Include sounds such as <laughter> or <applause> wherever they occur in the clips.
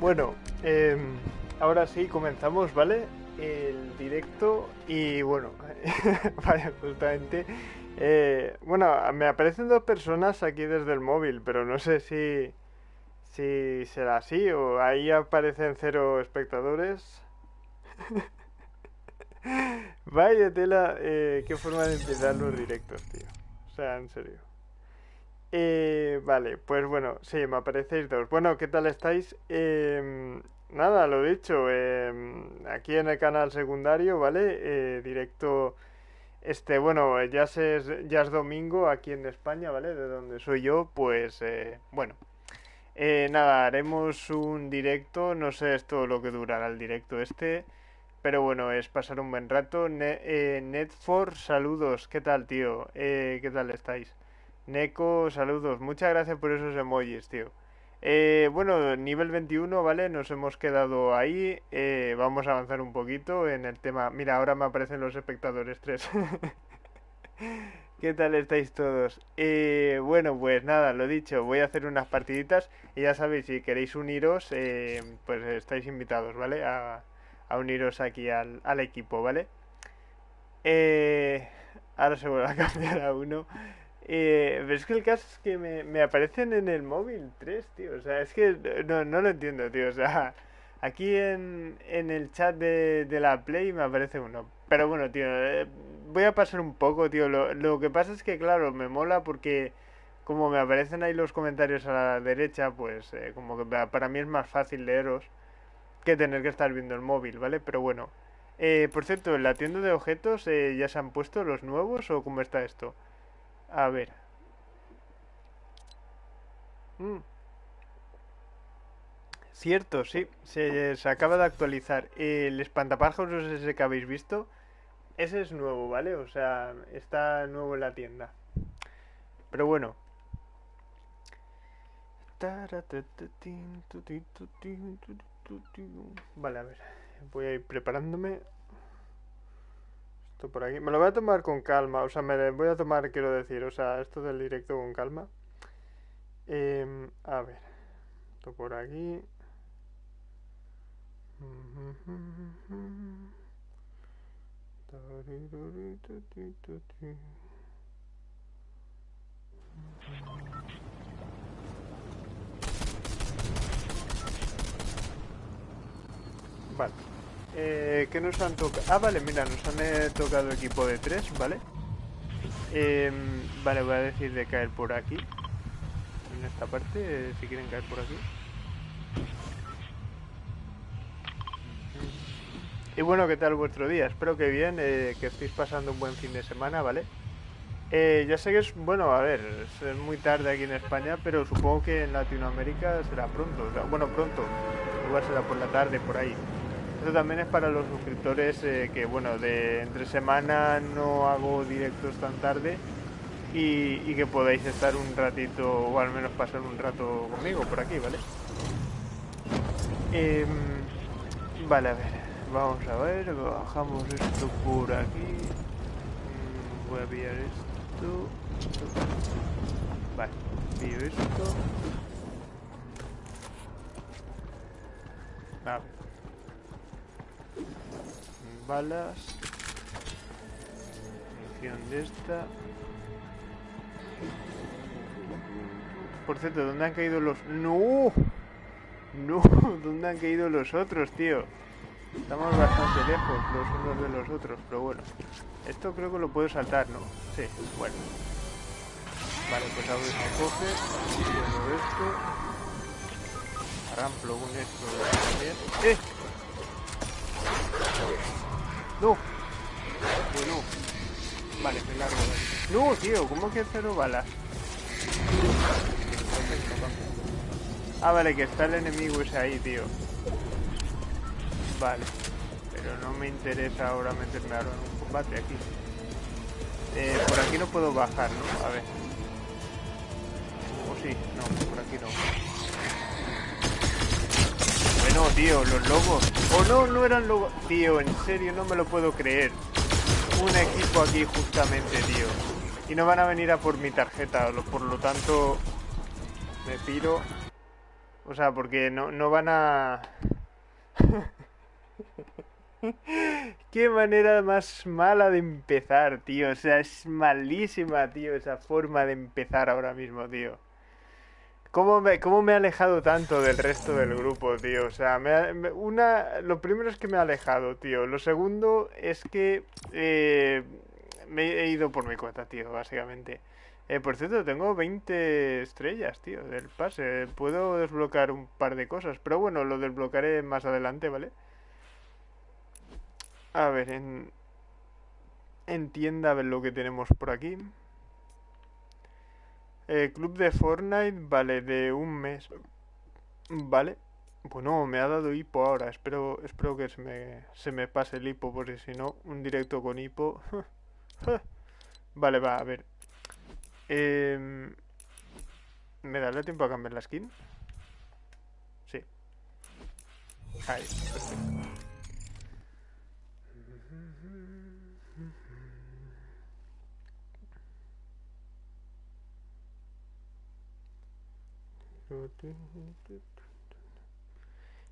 Bueno, em, ahora sí comenzamos, ¿vale? El directo y bueno, <laughs> vaya, justamente. eh, bueno, me aparecen dos personas aquí desde el móvil, pero no sé si, si será así o ahí aparecen cero espectadores. <laughs> Vaya tela, eh, qué forma de empezar los directos, tío. O sea, en serio. Eh, vale, pues bueno, sí, me aparecéis dos. Bueno, ¿qué tal estáis? Em, nada, lo dicho, em, aquí en el canal secundario, ¿vale? Eh, directo, este, bueno, ya es, ya es domingo aquí en España, ¿vale? De donde soy yo, pues, eh, bueno. Eh, nada, haremos un directo, no sé esto lo que durará el directo este, pero bueno, es pasar un buen rato. Ne eh, Netfor, saludos, ¿qué tal, tío? Eh, ¿qué tal estáis? Neko, saludos. Muchas gracias por esos emojis, tío. Eh, bueno, nivel 21, ¿vale? Nos hemos quedado ahí. Eh, vamos a avanzar un poquito en el tema. Mira, ahora me aparecen los espectadores 3. <laughs> ¿Qué tal estáis todos? Eh, bueno, pues nada, lo dicho, voy a hacer unas partiditas y ya sabéis, si queréis uniros, pues estáis invitados, ¿vale? A, uniros aquí al, al equipo, ¿vale? Ahora se vuelve a <laughs> cambiar a uno. Eh, pero es que el caso es que me, me aparecen en el móvil tres, tío. O sea, es que no, no lo entiendo, tío. O sea, <laughs> aquí en, en el chat de, de la Play me aparece uno. Pero bueno, tío, eh, voy a pasar un poco, tío. Lo, lo que pasa es que, claro, me mola porque como me aparecen ahí los comentarios a la derecha, pues eh, como que pa- para mí es más fácil leeros que tener que estar viendo el móvil, ¿vale? Pero bueno. Eh, por cierto, en la tienda de objetos eh, ya se han puesto los nuevos o cómo está esto? A ver. Mm, cierto, sí. Se, acaba de actualizar. El espantapájaros ese que habéis visto, ese es nuevo, ¿vale? O sea, está nuevo en la tienda. Pero bueno. Vale, a ver. Voy a ir preparándome. Esto por aquí. Me lo voy a tomar con calma. O sea, me voy a tomar, quiero decir. O sea, esto del directo con calma. Em, a ver. Esto por aquí. Vale. Eh, ¿Qué nos han tocado? Ah, vale, mira, nos han eh, tocado equipo de tres, ¿vale? Em, vale, voy a decir de caer por aquí. En esta parte, eh, si quieren caer por aquí. Y bueno, ¿qué tal vuestro día? Espero que bien, eh, que estéis pasando un buen fin de semana, ¿vale? Eh, ya sé que es, bueno, a ver, es muy tarde aquí en España, pero supongo que en Latinoamérica será pronto. o sea, bueno, pronto, igual será por la tarde, por ahí. Esto también es para los suscriptores eh, que, bueno, de entre semana no hago directos tan tarde y, que podáis estar un ratito, o al menos pasar un rato conmigo por aquí, ¿vale? Em, vale, a ver, vamos a ver, bajamos esto por aquí. Mm, Voy a pillar esto. esto. Vale, pillo esto. A ver. Balas. Munición de esta. Por cierto, ¿dónde han caído los...? ¡No! No, <laughs> ¿dónde han caído los otros, tío? Estamos bastante lejos los unos de los otros, pero bueno. Esto creo que lo puedo saltar, ¿no? Sí, bueno. Vale, pues ahora se coge. Lleno esto. Arramplo con esto también. ¡Eh! ¡No! Bueno. Vale, me largo. ¡No, tío! ¿Cómo que cero balas? Ah, vale, que está el enemigo ese ahí, tío. Vale. Pero no me interesa ahora meterme ahora en un combate aquí. Eh, por aquí no puedo bajar, ¿no? A ver. O sí, no, por aquí no. Bueno, tío, los lobos. Oh, no, no eran lobos. Tío, en serio, no me lo puedo creer. Un equipo aquí justamente, tío. Y no van a venir a por mi tarjeta, por lo tanto... Me piro. O sea, porque no, no van a... <laughs> Qué manera más mala de empezar, tío. O sea, es malísima, tío, esa forma de empezar ahora mismo, tío. ¿Cómo me, cómo me he alejado tanto del resto del grupo, tío? O sea, me, una, lo primero es que me he alejado, tío. Lo segundo es que eh, me he ido por mi cuenta, tío, básicamente. Eh, por cierto, tengo 20 estrellas, tío, del pase. Puedo desbloquear un par de cosas, pero bueno, lo desbloquearé más adelante, ¿vale? A ver, en, en tienda, a ver lo que tenemos por aquí. Club de Fortnite, vale, de un mes. Vale. Bueno, me ha dado hipo ahora. Espero, espero que se me, se me pase el hipo, porque si no, un directo con hipo. <laughs> vale, va, a ver. Eh, ¿Me dará tiempo a cambiar la skin? Sí. Ahí.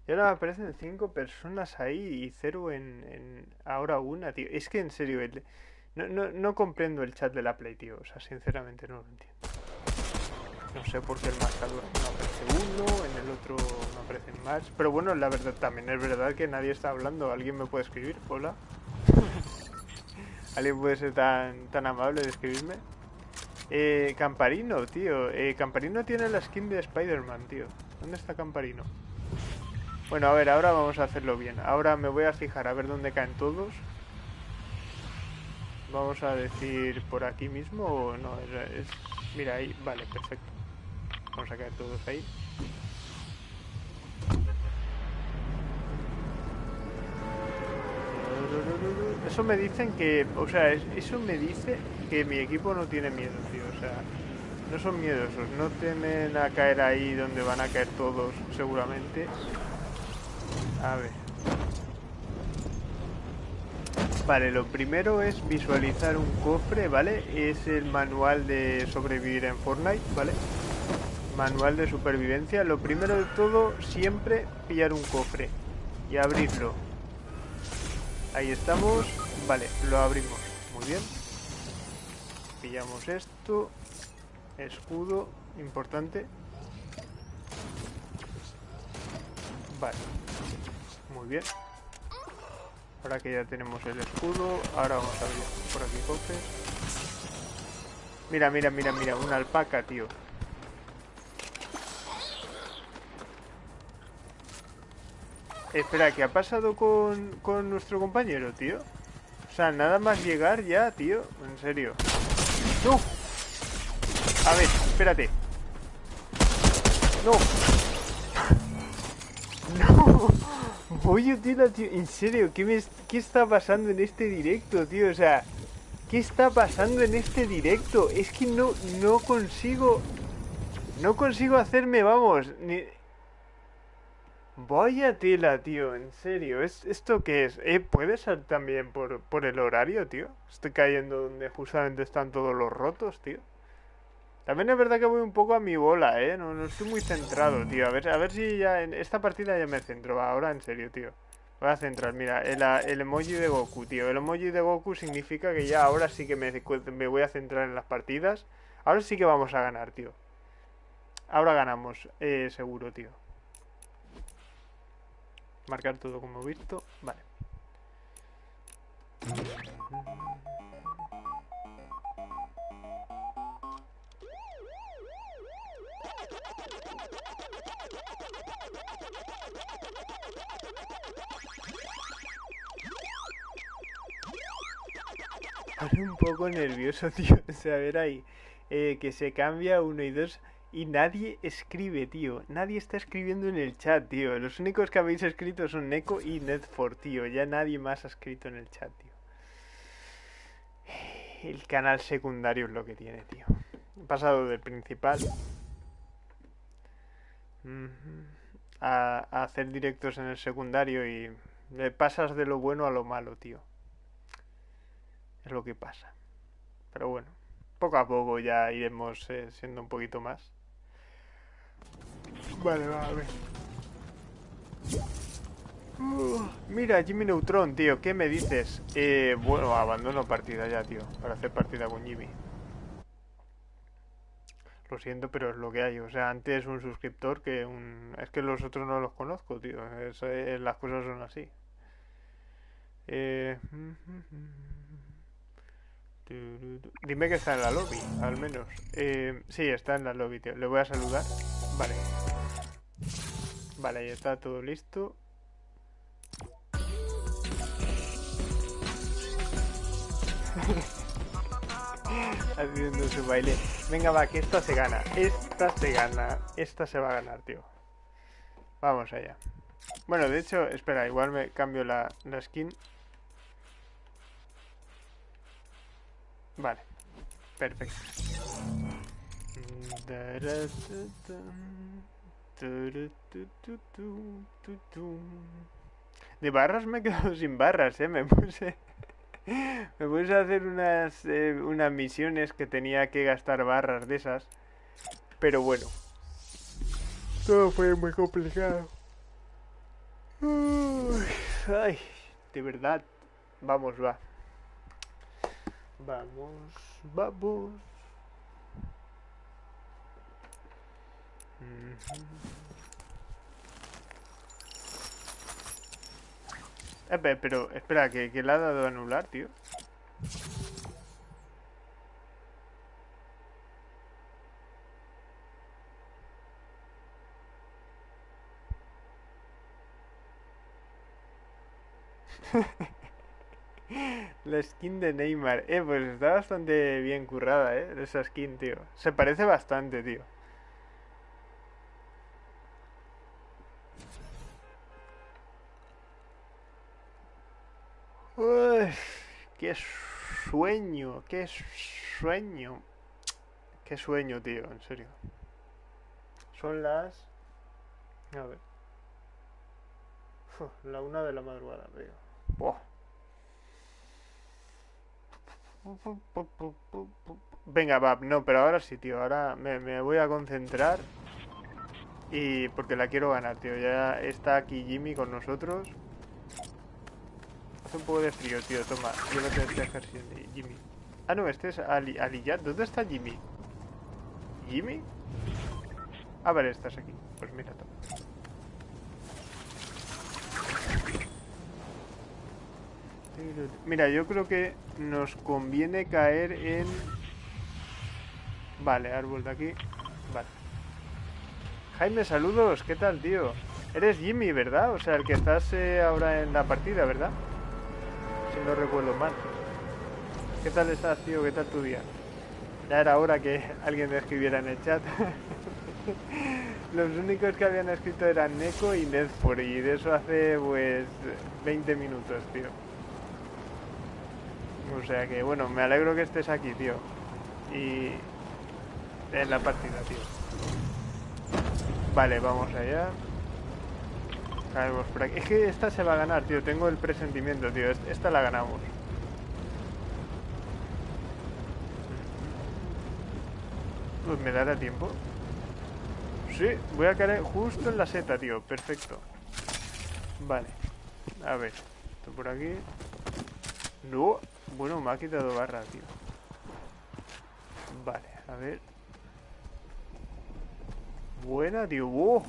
Y ahora aparecen cinco personas ahí y cero en, en ahora una, tío. Es que en serio, no, no, no, comprendo el chat de la Play, tío. O sea, sinceramente no lo entiendo. No sé por qué el marcador no aparece uno, en el otro no aparecen más. Pero bueno, la verdad también es verdad que nadie está hablando. ¿Alguien me puede escribir? Hola. <laughs> ¿Alguien puede ser tan, tan amable de escribirme? Eh, Camparino, tío. Eh, Camparino tiene la skin de Spider-Man, tío. ¿Dónde está Camparino? Bueno, a ver, ahora vamos a hacerlo bien. Ahora me voy a fijar a ver dónde caen todos. Vamos a decir por aquí mismo o no. Es, mira, ahí. Vale, perfecto. Vamos a caer todos ahí. Eso me dicen que, o sea, eso me dice que mi equipo no tiene miedo, tío. Sea, no son miedosos, no temen a caer ahí donde van a caer todos, seguramente. A ver. Vale, lo primero es visualizar un cofre, ¿vale? Es el manual de sobrevivir en Fortnite, ¿vale? Manual de supervivencia. Lo primero de todo, siempre pillar un cofre y abrirlo. Ahí estamos. Vale, lo abrimos. Muy bien. Pillamos esto. Escudo, importante. Vale. Muy bien. Ahora que ya tenemos el escudo, ahora vamos a abrir por aquí cofres. Mira, mira, mira, mira, una alpaca, tío. Espera, ¿qué ha pasado con, con nuestro compañero, tío? O sea, nada más llegar ya, tío. En serio. ¡No! A ver, espérate. ¡No! <laughs> ¡No! Voy tío. En serio, ¿qué, me, ¿qué está pasando en este directo, tío? O sea, ¿qué está pasando en este directo? Es que no, no consigo... No consigo hacerme, vamos, Vaya tela, tío, en serio. ¿Es, ¿Esto qué es? Eh, ¿Puede ser también por, por el horario, tío? Estoy cayendo donde justamente están todos los rotos, tío. También es verdad que voy un poco a mi bola, ¿eh? No, no estoy muy centrado, tío. A ver, a ver si ya en esta partida ya me centro. Ahora, en serio, tío. Voy a centrar. Mira, el, el, emoji de Goku, tío. El emoji de Goku significa que ya ahora sí que me, me voy a centrar en las partidas. Ahora sí que vamos a ganar, tío. Ahora ganamos, eh, seguro, tío. Marcar todo como visto. Vale. un poco nervioso, <laughs> tío. O sea, a ver ahí. Eh, que se cambia uno y dos y nadie escribe, tío. Nadie está escribiendo en el chat, tío. Los únicos que habéis escrito son Neko y Netfor, tío. Ya nadie más ha escrito en el chat, tío. El canal secundario es lo que tiene, tío. He pasado del principal a, hacer directos en el secundario y le pasas de lo bueno a lo malo, tío. Es lo que pasa. Pero bueno, poco a poco ya iremos eh, siendo un poquito más. Vale, va, a ver. Uh, mira, Jimmy Neutron, tío, ¿qué me dices? Eh, bueno, abandono partida ya, tío, para hacer partida con Jimmy. Lo siento, pero es lo que hay. O sea, antes un suscriptor que un... Es que los otros no los conozco, tío. Eh, las cosas son así. Eh... Dime que está en la lobby, al menos. Eh, sí, está en la lobby, tío. Le voy a saludar. Vale. Vale, ya está todo listo. <laughs> Haciendo su baile. Venga, va, que esta se gana. Esta se gana. Esta se va a ganar, tío. Vamos allá. Bueno, de hecho, espera, igual me cambio la, la skin. Vale. Perfecto. <laughs> De barras me he quedado sin barras, eh. Me puse. Me puse a hacer unas, eh, unas misiones que tenía que gastar barras de esas. Pero bueno. Todo fue muy complicado. ay, de verdad. Vamos, va. Vamos, vamos. Eh, pero, espera, ¿que, que le ha dado a anular, tío? <laughs> La skin de Neymar. Eh, pues está bastante bien currada, eh. Esa skin, tío. Se parece bastante, tío. Qué sueño, qué sueño. Qué sueño, tío, en serio. Son las... A ver. la una de la madrugada, tío. Venga, va, no, pero ahora sí, tío. Ahora me, me, voy a concentrar. Y porque la quiero ganar, tío. Ya está aquí Jimmy con nosotros. Hace un poco de frío, tío. Toma, llévate este ejército de Jimmy. Ah, no, este es Ali, Aliyat. ¿Dónde está Jimmy? ¿Jimmy? Ah, vale, estás aquí. Pues mira, toma. Mira, yo creo que nos conviene caer en... Vale, árbol de aquí. Vale. Jaime, saludos. ¿Qué tal, tío? Eres Jimmy, ¿verdad? O sea, el que estás eh, ahora en la partida, ¿verdad? No recuerdo mal. ¿Qué tal estás, tío? ¿Qué tal tu día? Ya era hora que alguien me escribiera en el chat. <laughs> Los únicos que habían escrito eran Neko y Nedfor y de eso hace pues 20 minutos, tío. O sea que, bueno, me alegro que estés aquí, tío. Y... En la partida, tío. Vale, vamos allá. Por aquí. Es que esta se va a ganar, tío. Tengo el presentimiento, tío. Esta la ganamos. Pues me dará tiempo. Sí, voy a caer justo en la seta, tío. Perfecto. Vale. A ver. Esto por aquí. No. Bueno, me ha quitado barra, tío. Vale, a ver. Buena, tío. ¡Oh!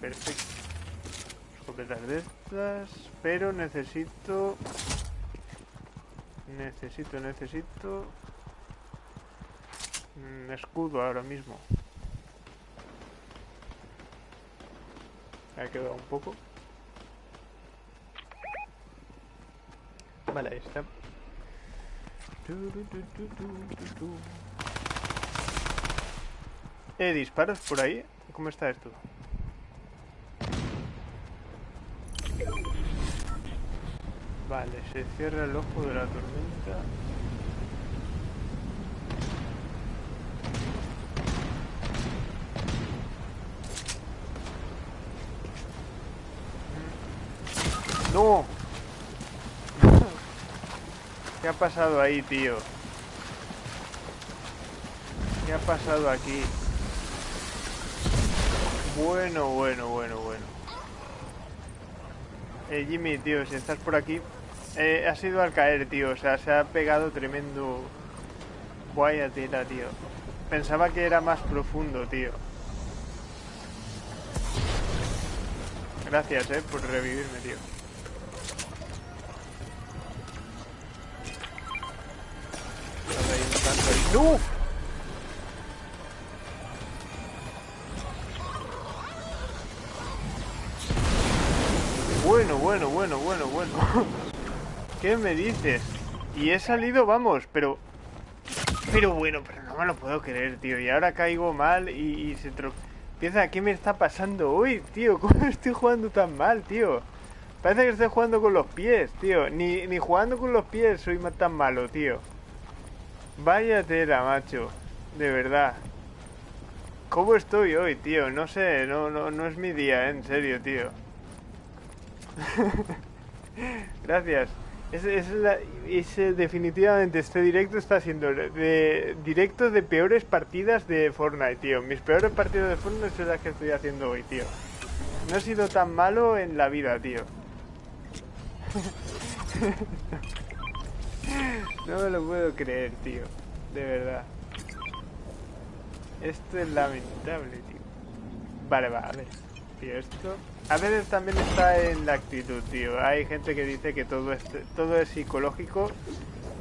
Perfecto. Escopetas de estas. Pero necesito... Necesito, necesito... Un escudo ahora mismo. Me ha quedado un poco. Vale, ahí está. Eh, disparos por ahí. ¿Cómo está esto? Vale, se cierra el ojo de la tormenta. ¡No! <laughs> ¿Qué ha pasado ahí, tío? ¿Qué ha pasado aquí? Bueno, bueno, bueno, bueno. Eh, Jimmy, tío, si estás por aquí, eh, ha sido al caer, tío. O sea, se ha pegado tremendo... Vaya tela, tío. Pensaba que era más profundo, tío. Gracias, eh, por revivirme, tío. ¡No! Bueno, bueno, bueno, bueno, bueno. <laughs> ¿Qué me dices? Y he salido, vamos, pero... Pero bueno, pero no me lo puedo creer, tío. Y ahora caigo mal y, se tro... Piensa, ¿qué me está pasando hoy, tío? <laughs> ¿Cómo estoy jugando tan mal, tío? Parece que estoy jugando con los pies, tío. Ni, ni jugando con los pies soy tan malo, tío. Vaya tela, macho. De verdad. ¿Cómo estoy hoy, tío? No sé, no, no, no es mi día, en serio, tío. <laughs> Gracias. Es, definitivamente este directo está siendo de directo de peores partidas de Fortnite, tío. Mis peores partidas de Fortnite son las que estoy haciendo hoy, tío. No he sido tan malo en la vida, tío. <laughs> no me lo puedo creer, tío. De verdad. Esto es lamentable, tío. Vale, va, a ver. Tío, esto a veces también está en la actitud, tío. Hay gente que dice que todo es, todo es psicológico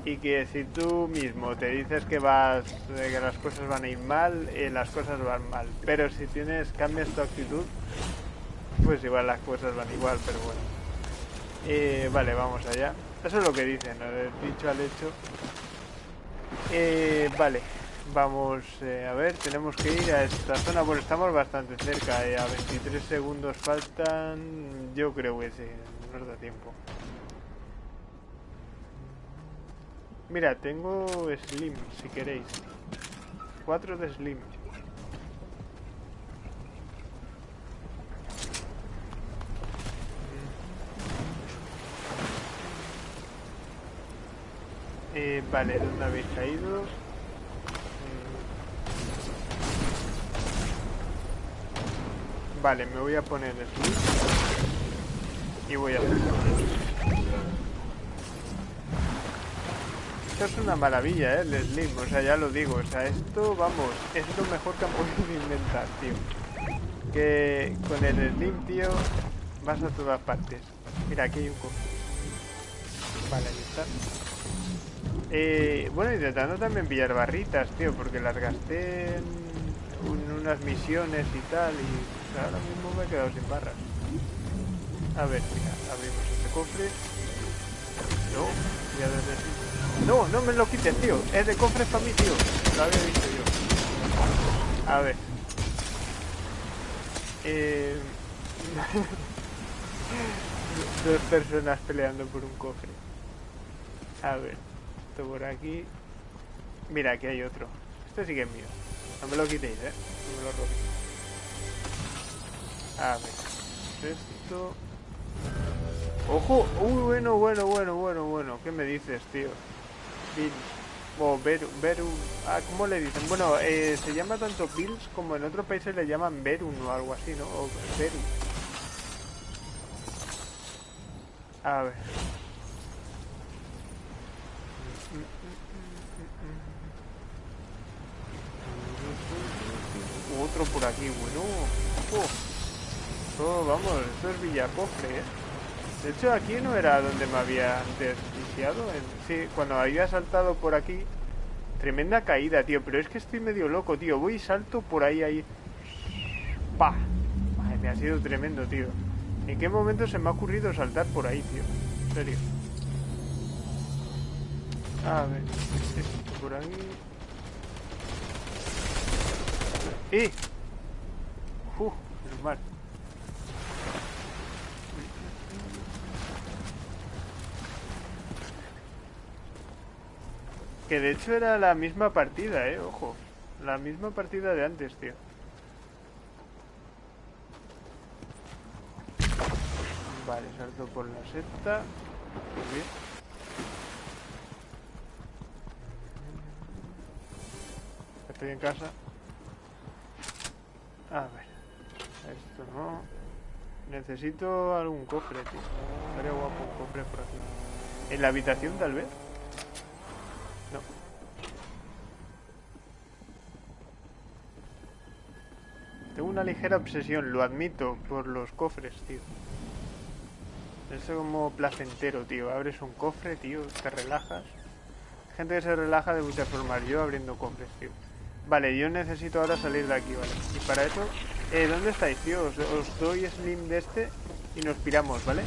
y que si tú mismo te dices que vas que las cosas van a ir mal, eh, las cosas van mal. Pero si tienes cambias tu actitud, pues igual las cosas van igual, pero bueno. Eh, vale, vamos allá. Eso es lo que dicen, ¿no? Del dicho al hecho. Eh, vale. Vamos, eh, a ver, tenemos que ir a esta zona, bueno, estamos bastante cerca, eh, a 23 segundos faltan, yo creo que sí, nos da tiempo. Mira, tengo Slim, si queréis. 4 de Slim. Eh, vale, ¿dónde habéis caído? Vale, me voy a poner el y voy a hacer Esto es una maravilla, ¿eh? El Slim, o sea, ya lo digo. O sea, esto, vamos, es lo mejor que han podido inventar, tío. Que con el Slim, tío, vas a todas partes. Mira, aquí hay un cofre. Vale, ahí está. Eh, bueno, intentando también pillar barritas, tío, porque las gasté en unas misiones y tal, y ahora mismo me he quedado sin barras. A ver, mira, abrimos este cofre. No, ya desde No, no me lo quites, tío. Es de cofre para mí, tío. Lo había visto yo. A ver. Eh... <laughs> Dos personas peleando por un cofre. A ver. Esto por aquí. Mira, aquí hay otro. Este sí que es mío. No me lo quitéis, eh. No me lo robéis. A ver. Esto... ¡Ojo! ¡Uy, bueno, bueno, bueno, bueno, bueno! ¿Qué me dices, tío? Bills. O Beru, Beru... Ah, ¿cómo le dicen? Bueno, eh, se llama tanto Bills como en otros países le llaman Berun o algo así, ¿no? O Beru. A ver. Otro por aquí, bueno. Oh. Oh, vamos, esto es Villacofre, ¿eh? De hecho, aquí no era donde me había antes Sí, cuando había saltado por aquí... Tremenda caída, tío. Pero es que estoy medio loco, tío. Voy y salto por ahí, ahí. ¡Pah! me ha sido tremendo, tío. ¿En qué momento se me ha ocurrido saltar por ahí, tío? En serio. A ver, esto por ahí. ¡Eh! ¡Uf! Normal. Que de hecho era la misma partida, eh, ojo. La misma partida de antes, tío. Vale, salto por la seta. Muy bien. Estoy en casa. A ver. Esto no. Necesito algún cofre, tío. Estaría guapo un cofre por aquí. ¿En la habitación, tal vez? Tengo una ligera obsesión, lo admito, por los cofres, tío. Es como placentero, tío. Abres un cofre, tío, te relajas. Gente que se relaja de muchas formas. Yo abriendo cofres, tío. Vale, yo necesito ahora salir de aquí, ¿vale? Y para eso... Eh, ¿dónde estáis, tío? Os, doy slim de este y nos piramos, ¿vale?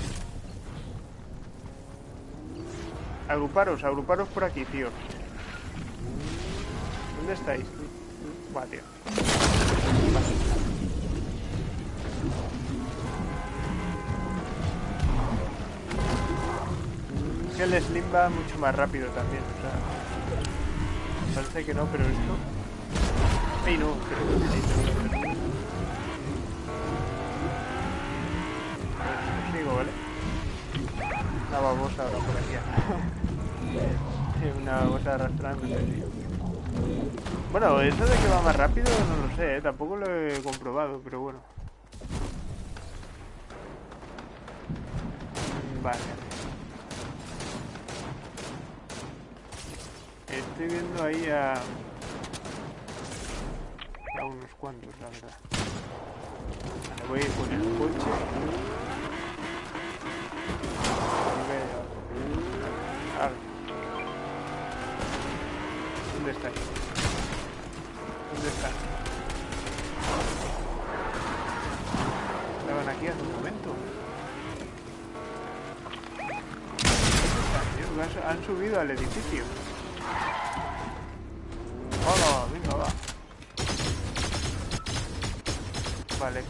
Agruparos, agruparos por aquí, tío. ¿Dónde estáis? Buah, tío. Es que el Slim va mucho más rápido también, o sea... Parece que no, pero esto... ¡Ey, no! Pero... Sigo, ¿vale? Una babosa ahora por aquí. <laughs> Una babosa arrastrándose, tío. Bueno, eso de que va más rápido no lo sé, ¿eh? tampoco lo he comprobado, pero bueno. Vale. Estoy viendo ahí a... a unos cuantos, la verdad. Vale, voy a ir con el coche. ¿Dónde está? ¿Dónde está? Estaban aquí hace un momento. ¿Dónde están? Han subido al edificio.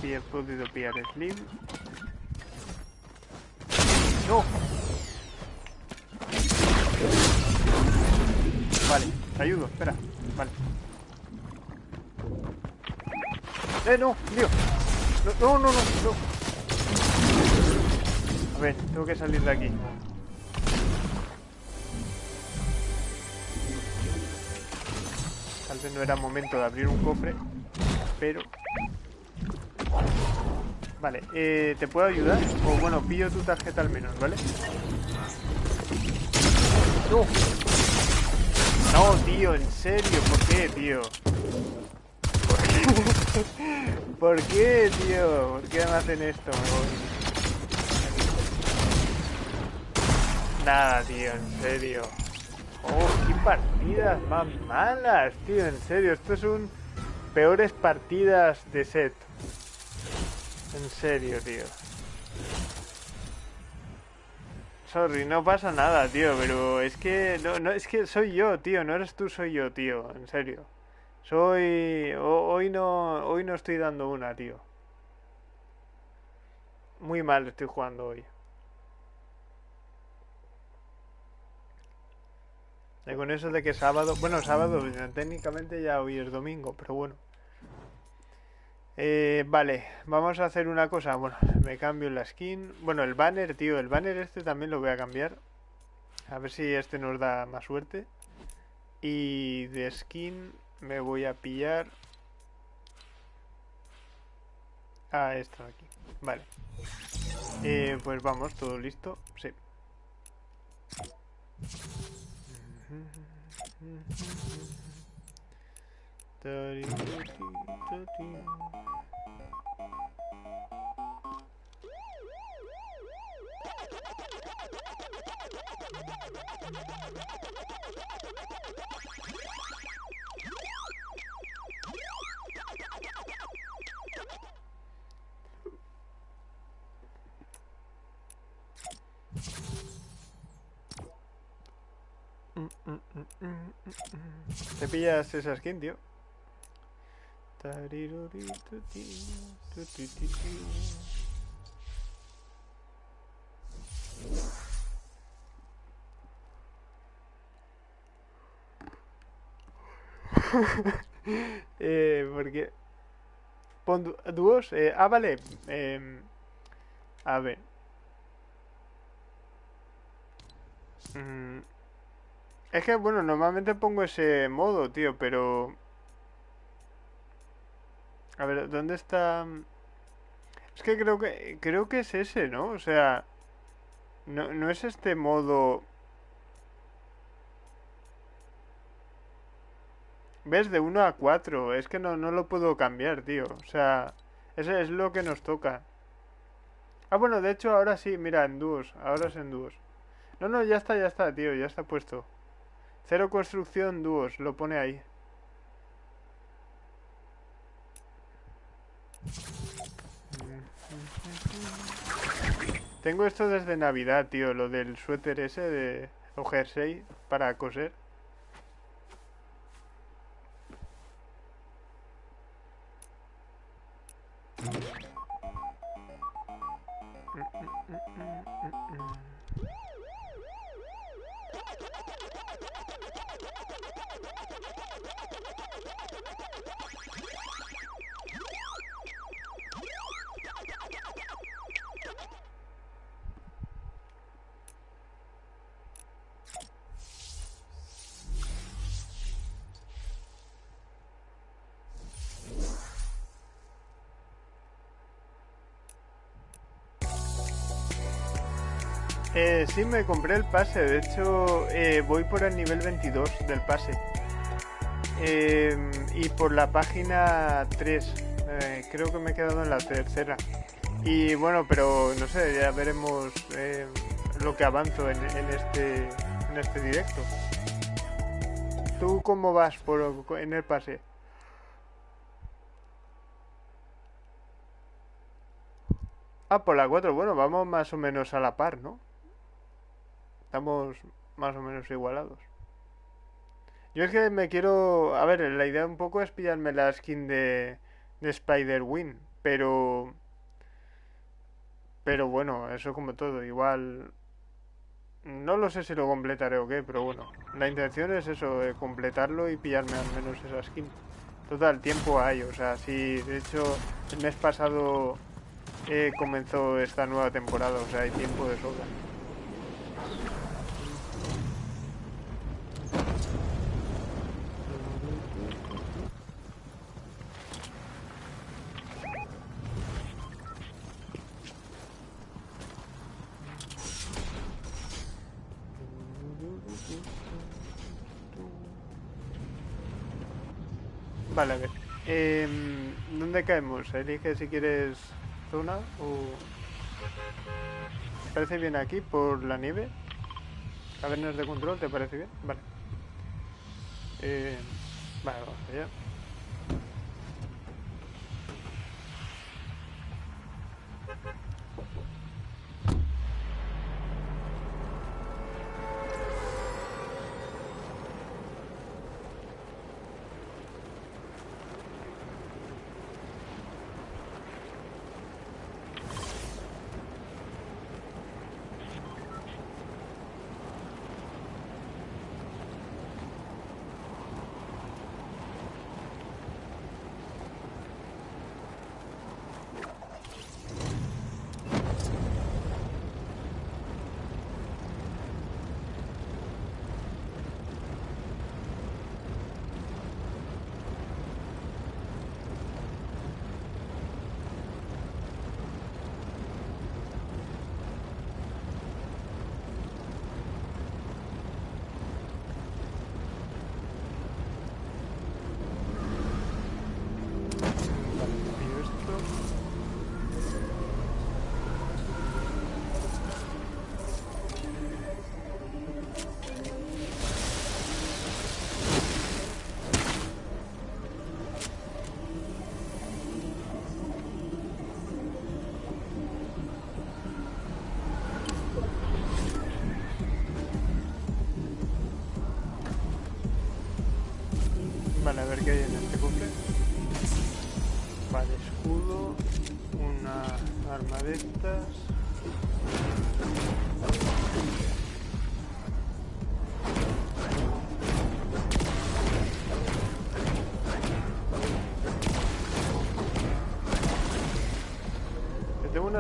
Sí he podido pillar Slim. ¡No! Vale, te ayudo, espera. Vale. ¡Eh, no! No, no, no, no, no. A ver, tengo que salir de aquí. Tal vez no era momento de abrir un cofre, pero... Vale, eh, ¿te puedo ayudar? O bueno, pillo tu tarjeta al menos, ¿vale? ¡No! No, tío, en serio, ¿por qué, tío? ¿Por <laughs> qué, ¿Por qué tío? ¿Por qué me hacen esto? Me voy. Nada, tío, en serio. Oh, qué partidas más malas, tío, en serio. Esto es un peores partidas de set. En serio, tío. Sorry, no pasa nada, tío, pero es que no, no es que soy yo, tío, no eres tú, soy yo, tío, en serio. Soy hoy no hoy no estoy dando una, tío. Muy mal estoy jugando hoy. Y con eso de que sábado, bueno, sábado, técnicamente ya hoy es domingo, pero bueno. Eh, vale, vamos a hacer una cosa. Bueno, me cambio la skin. Bueno, el banner, tío, el banner este también lo voy a cambiar. A ver si este nos da más suerte. Y de skin me voy a pillar a esta de aquí. Vale. Eh, pues vamos, todo listo. Sí. ¿Te pillas esa skin, tío? Eh, porque... Pon dúos... Eh, ah, vale. Eh, a ver. Mm, es que, bueno, normalmente pongo ese modo, tío, pero... A ver, ¿dónde está...? Es que creo que creo que es ese, ¿no? O sea, no, no es este modo... ¿Ves? De 1 a 4. Es que no, no lo puedo cambiar, tío. O sea, ese es lo que nos toca. Ah, bueno, de hecho ahora sí, mira, en dúos. Ahora es en dúos. No, no, ya está, ya está, tío, ya está puesto. Cero construcción, dúos, lo pone ahí. Tengo esto desde Navidad, tío, lo del suéter ese de o jersey para coser. Sí, me compré el pase. De hecho, eh, voy por el nivel 22 del pase. Eh, y por la página 3. Eh, creo que me he quedado en la tercera. Y bueno, pero no sé, ya veremos eh, lo que avanzo en, en este, en este directo. ¿Tú cómo vas por, en el pase? Ah, por la 4. Bueno, vamos más o menos a la par, ¿no? Estamos más o menos igualados. Yo es que me quiero... A ver, la idea un poco es pillarme la skin de, de Spider-Wing, pero... Pero bueno, eso como todo, igual... No lo sé si lo completaré o qué, pero bueno. La intención es eso, eh, completarlo y pillarme al menos esa skin. Total, tiempo hay, o sea, sí, de hecho, el mes pasado eh, comenzó esta nueva temporada, o sea, hay tiempo de sobra. Caemos? Elige si quieres zona o... ¿Te parece bien aquí por la nieve? Cavernas de control, ¿te parece bien? Vale. Eh, vale, vamos allá.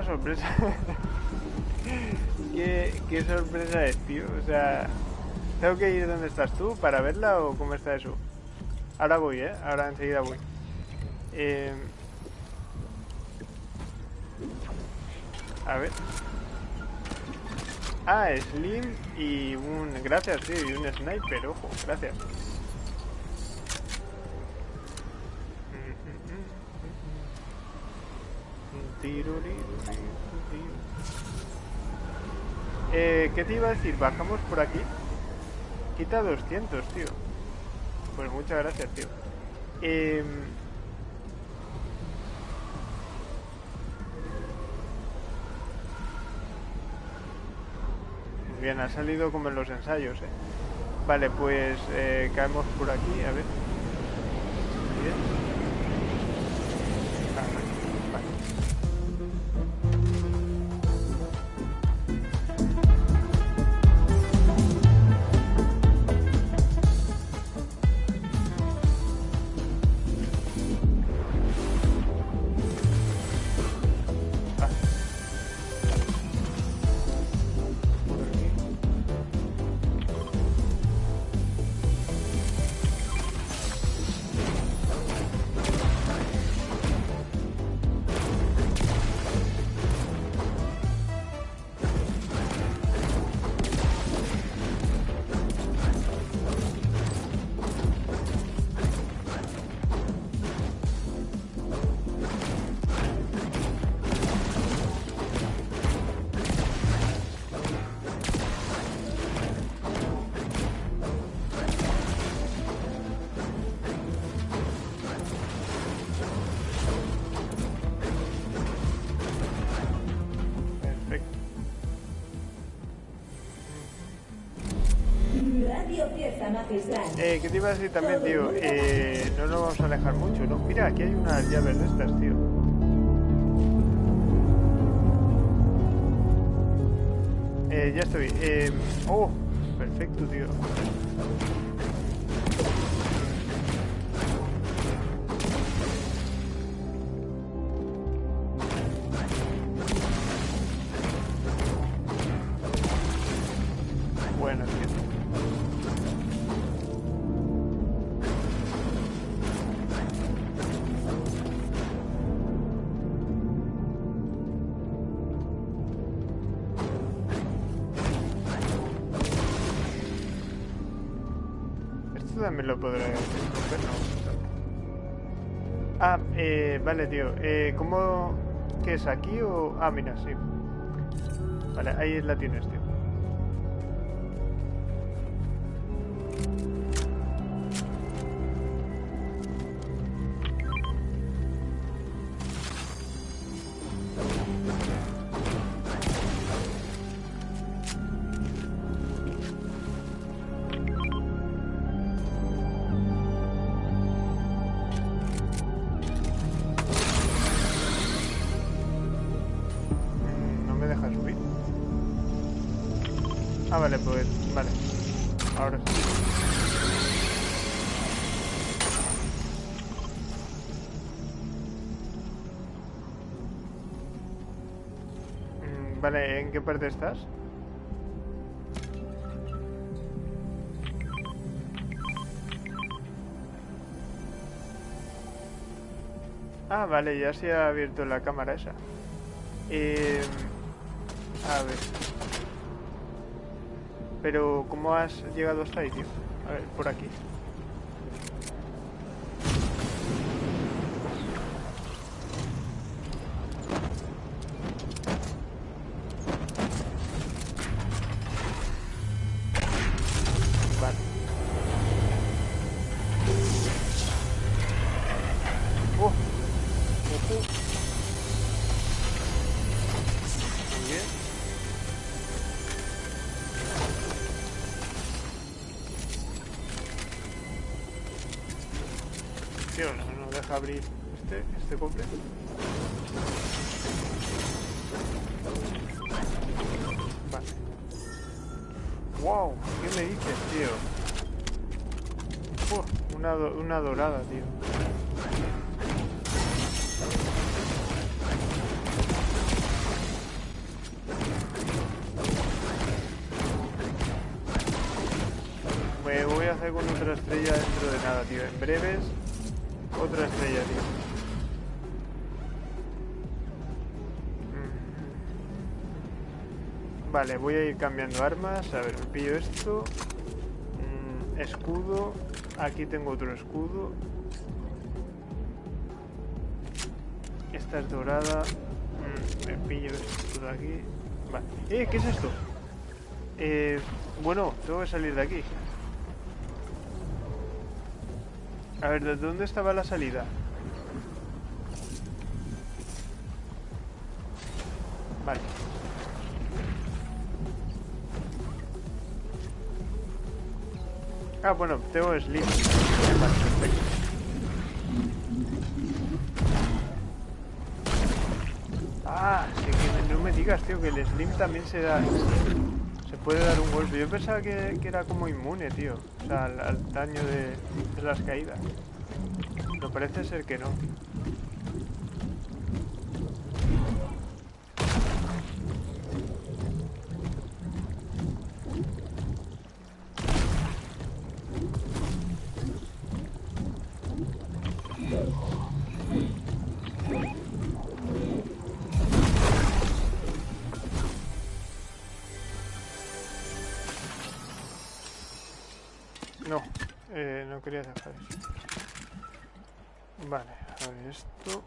Sorpresa. <laughs> ¿Qué, ¿Qué sorpresa es, tío? O sea, ¿tengo que ir donde estás tú para verla o cómo está eso? Ahora voy, ¿eh? Ahora enseguida voy. Eh, A ver. Ah, Slim y un... Gracias, tío, y un sniper, ojo, gracias. Eh, ¿Qué te iba a decir? ¿Bajamos por aquí? Quita 200, tío. Pues muchas gracias, tío. Eh, bien, ha salido como en los ensayos, ¿eh? Vale, pues eh, caemos por aquí, a ver. Bien. Eh, ¿Qué te iba a decir también, tío? Eh, no nos vamos a alejar mucho, ¿no? Mira, aquí hay unas llaves de estas, tío. Eh, ya estoy. Eh, oh, perfecto, tío. Vale, tío. Eh, ¿Cómo...? ¿Qué es? ¿Aquí o...? Ah, mira, sí. Vale, ahí la tienes, tío. Qué parte estás? Ah, vale, ya se ha abierto la cámara esa. Eh, a ver. Pero, ¿cómo has llegado hasta ahí, tío? A ver, por aquí. Abrir este, este cofre. Vale. Wow, ¿qué me dices, tío? una, una dorada, tío. Me voy a hacer con otra estrella dentro de nada, tío. En breves Vale, voy a ir cambiando armas. A ver, me pillo esto. Mm, escudo. Aquí tengo otro escudo. Esta es dorada. Mm, me pillo esto de aquí. Vale. ¡Eh! ¿Qué es esto? Eh, bueno, tengo que salir de aquí. A ver, ¿de dónde estaba la salida? Ah, bueno, tengo Slim. Ah, sí que no me digas, tío, que el Slim también se da... Se puede dar un golpe. Yo pensaba que, era como inmune, tío. O sea, al, daño de, las caídas. Pero parece ser que. No, esto.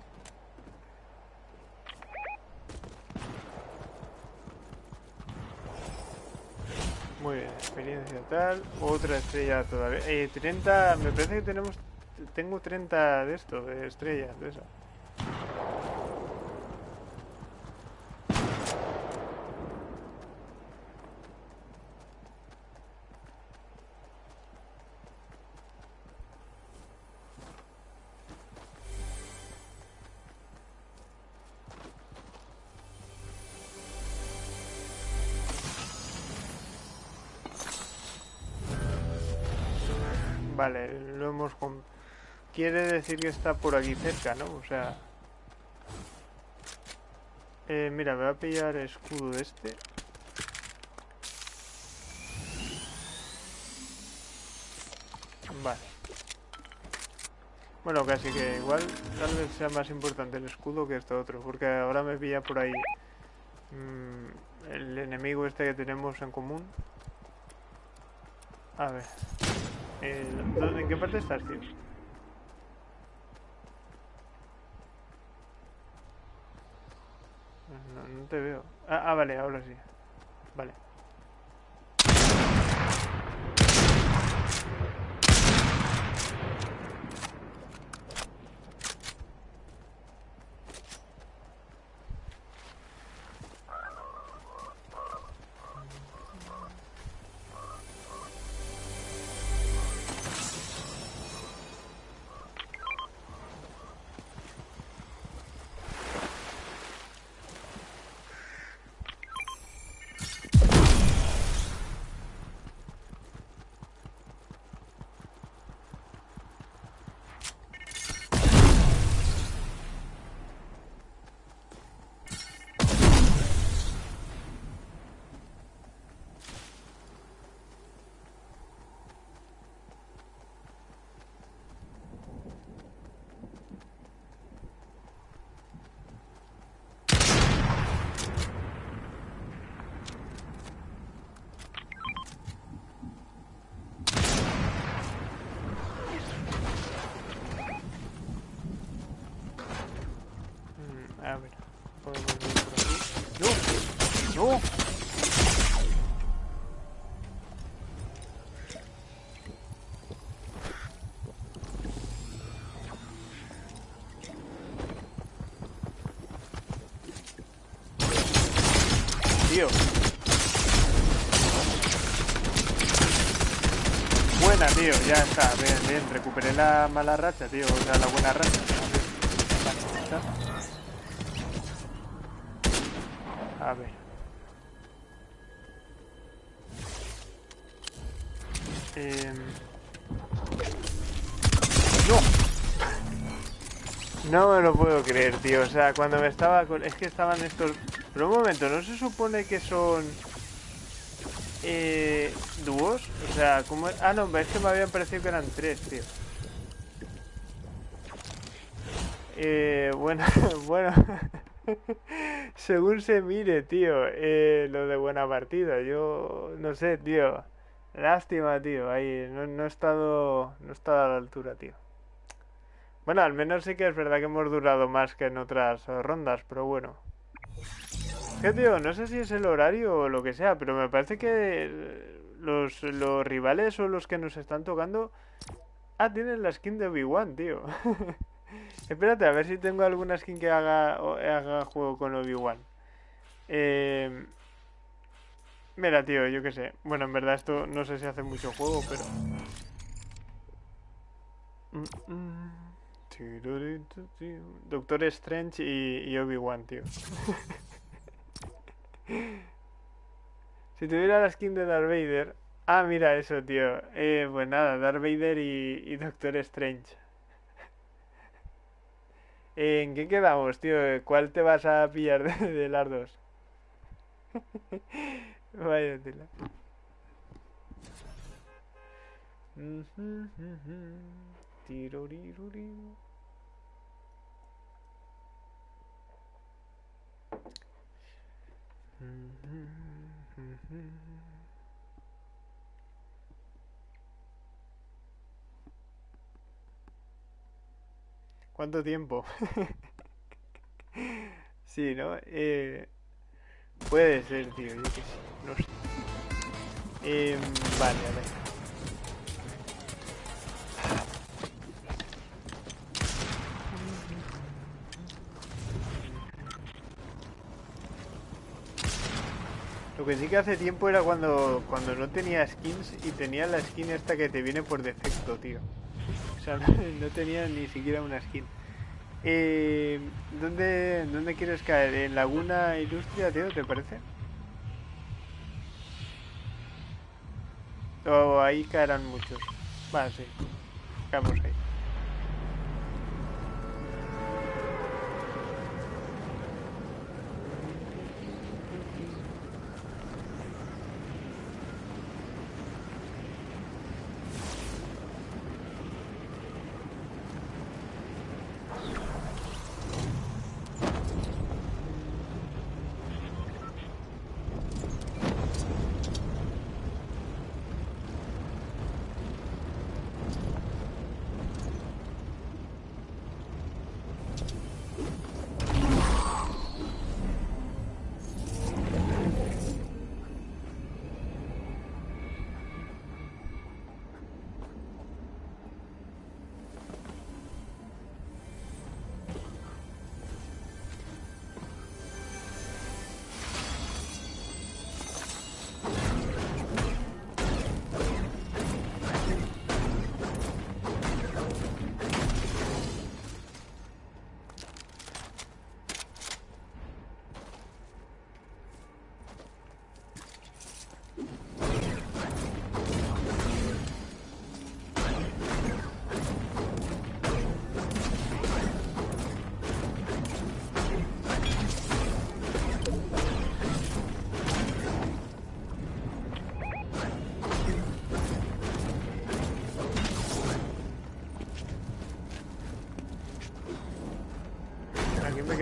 Muy bien, experiencia tal. Otra estrella todavía. Eh, 30, me parece que tenemos... Tengo 30 de esto, de estrellas, de eso. Vale, lo hemos... Quiere decir que está por aquí cerca, ¿no? O sea... Eh, mira, me voy a pillar escudo de este. Vale. Bueno, casi que igual tal vez sea más importante el escudo que esto otro, porque ahora me pilla por ahí mm, el enemigo este que tenemos en común. A ver. Eh, ¿dónde- ¿En qué parte estás, tío? No, no te veo. Ah, ah, vale, ahora sí. Vale. La mala racha, tío, o sea, la buena racha. A ver. Em, ¡No! No me lo puedo creer, tío. O sea, cuando me estaba con... Es que estaban estos... Pero un momento, ¿no se supone que son... Eh, dúos? O sea, ¿cómo... Ah, no, es que me habían parecido que eran tres, tío. Eh, bueno, <laughs> bueno. <laughs> Según se mire, tío, eh, lo de buena partida. Yo no sé, tío. Lástima, tío. Ahí no, no he estado no he estado a la altura, tío. Bueno, al menos sí que es verdad que hemos durado más que en otras rondas, pero bueno. ¿Qué, tío? No sé si es el horario o lo que sea, pero me parece que los, los rivales o los que nos están tocando... Ah, tienen la skin de Obi-Wan, tío. <laughs> Espérate, a ver si tengo alguna skin que haga, haga juego con Obi-Wan. Eh... Mira, tío, yo qué sé. Bueno, en verdad esto no sé si hace mucho juego, pero... Doctor Strange y, Obi-Wan, tío. <laughs> si tuviera la skin de Darth Vader... Ah, mira eso, tío. Eh, pues nada, Darth Vader y Doctor Strange. ¿En qué quedamos, tío? ¿Cuál te vas a pillar de, las dos? <laughs> Vaya. ¿Cuánto tiempo? <laughs> sí, ¿no? Eh, puede ser, tío, yo que sí, no sé. Eh, vale, a ver. Lo que sí que hace tiempo era cuando, cuando no tenía skins y tenía la skin esta que te viene por defecto, tío. <laughs> No tenía ni siquiera una skin. Eh, ¿dónde, ¿Dónde quieres caer? ¿En Laguna Ilustria, tío? ¿Te parece? O ahí caerán muchos. Vale, sí. Vamos.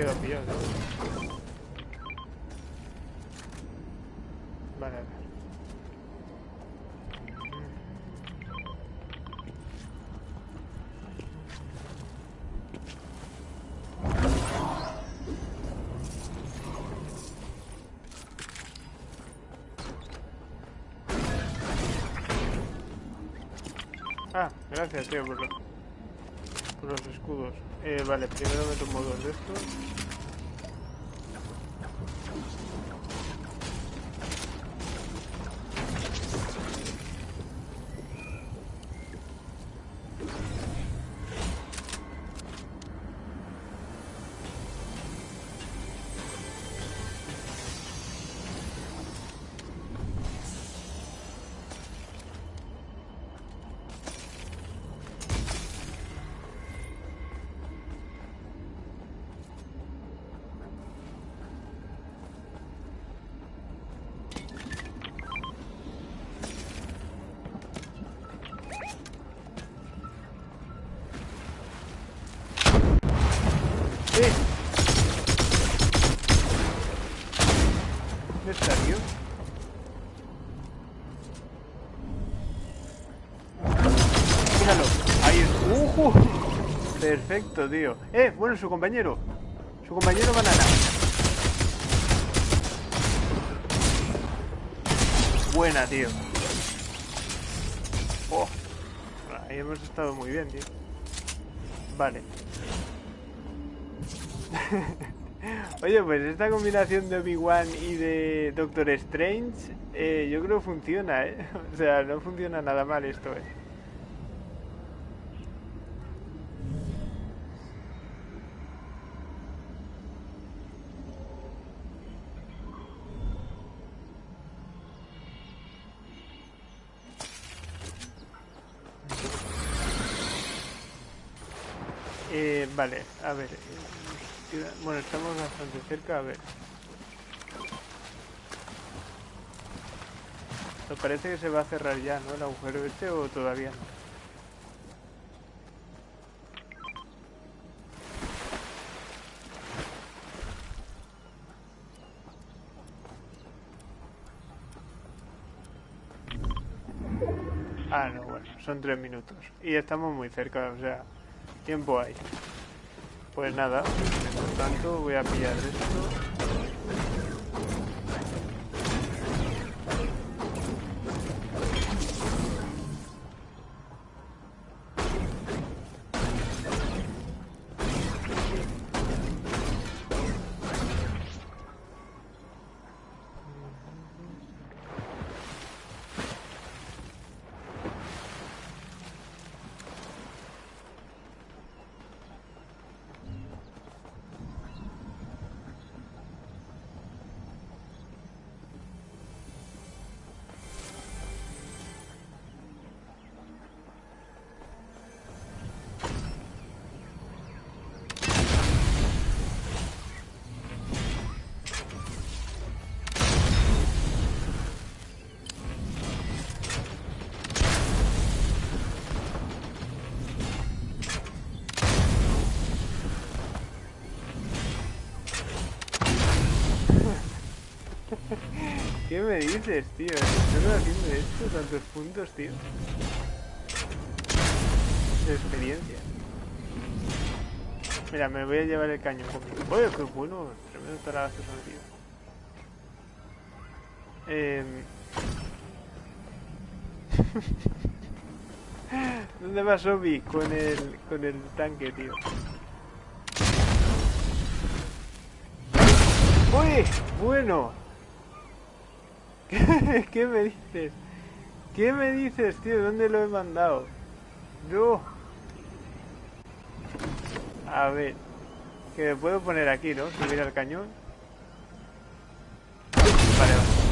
Pillado. Vale, vale. Ah, gracias, tío, por los escudos. Eh, vale, primero me tomo dos de estos. Perfecto, tío. Eh, bueno, su compañero. Su compañero banana. Buena, tío. Oh. Ahí hemos estado muy bien, tío. Vale. <laughs> Oye, pues esta combinación de Obi-Wan y de Doctor Strange, eh, yo creo funciona, ¿eh? <laughs> O sea, no funciona nada mal esto, ¿eh? Eh, vale, a ver. Bueno, estamos bastante cerca, a ver. Me parece que se va a cerrar ya, ¿no? El agujero este o todavía no. Ah, no, bueno, son tres minutos. Y estamos muy cerca, o sea, tiempo hay. Pues nada, mientras tanto voy a pillar esto. Me dices, tío? ¿Estás haciendo esto? ¿Tantos puntos, tío? De experiencia. Mira, me voy a llevar el cañón conmigo. Oye, qué bueno. Tremendo tarazo son, tío. Eh... <laughs> ¿Dónde va Sobi con el, con el tanque, tío? ¡Uy! Bueno. ¿Qué, <laughs> ¿Qué me dices? ¿Qué me dices, tío? ¿Dónde lo he mandado? No. A ver. Que me puedo poner aquí, ¿no? Subir al cañón. Vale, vale.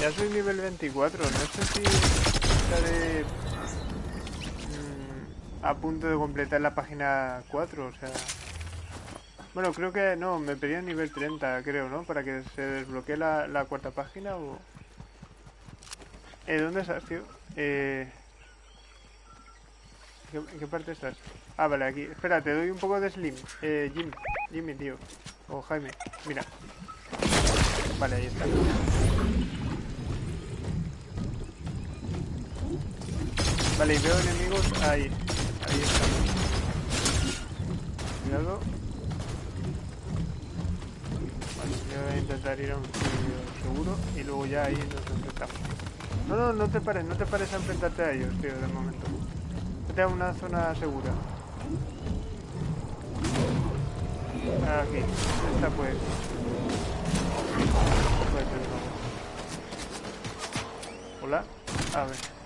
Ya soy nivel 24, no sé si estaré mm, a punto de completar la página 4, o sea... Bueno, creo que no, me pedían nivel 30, creo, ¿no? Para que se desbloquee la, cuarta página o... Eh, ¿Dónde estás, tío? Eh... ¿En qué, en qué parte estás? Ah, vale, aquí. Espera, te doy un poco de slim. Eh, Jim. Jimmy, tío. O Jaime. Mira. Vale, ahí está. Vale, veo enemigos ahí. Ahí están. Cuidado. Vale, yo voy a intentar ir a un sitio seguro y luego ya ahí nos enfrentamos. No, no, no te pares, no te pares a enfrentarte a ellos, tío, de momento. Vete a una zona segura. Aquí, esta pues. Hola, a ver.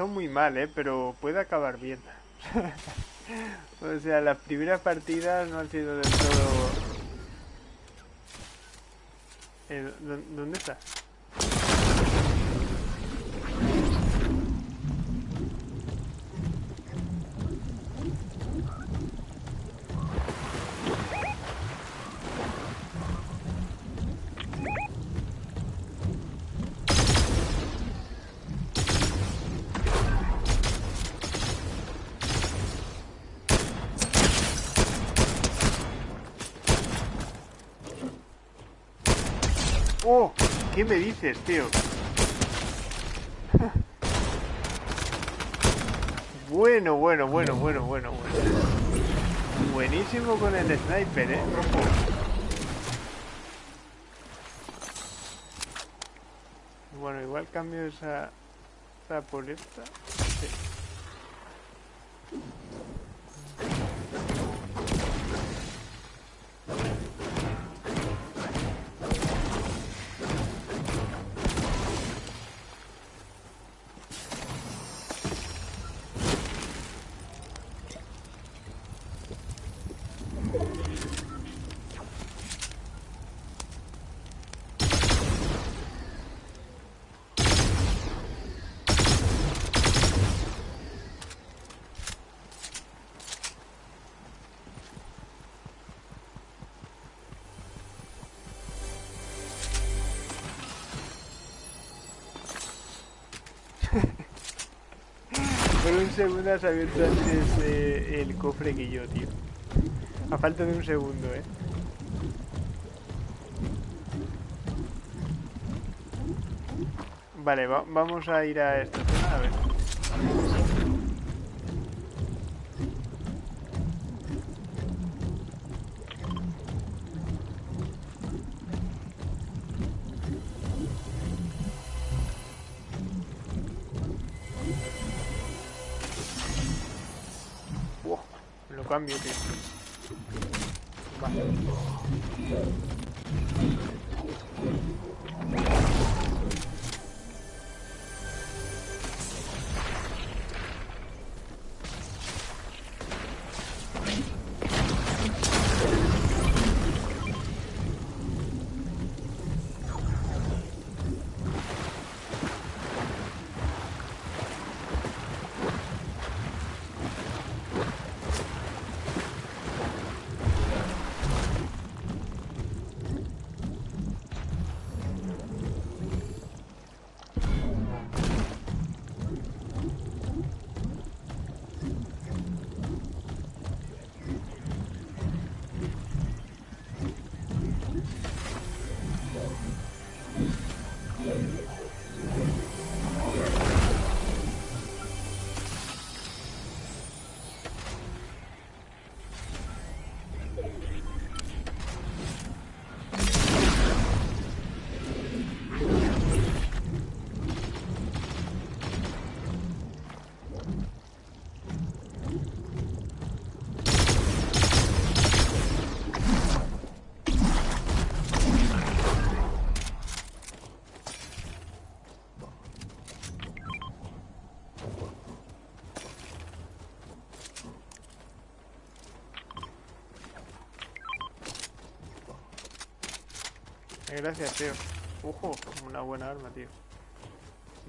Comenzó muy mal, ¿eh? Pero puede acabar bien. <laughs> o sea, las primeras partidas no han sido del todo... Eh, ¿Dónde está? Me dices, tío? bueno, bueno, bueno, bueno, bueno, bueno. Buenísimo con el sniper, ¿eh? Bueno, igual cambio esa, esa por esta. Un segundo has el cofre que yo, tío. A falta de un segundo, eh. Vale, va vamos a ir a esta zona a ver. Gracias, tío. Ojo, una buena arma, tío.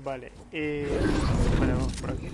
Vale, eh... Vale, vamos por aquí.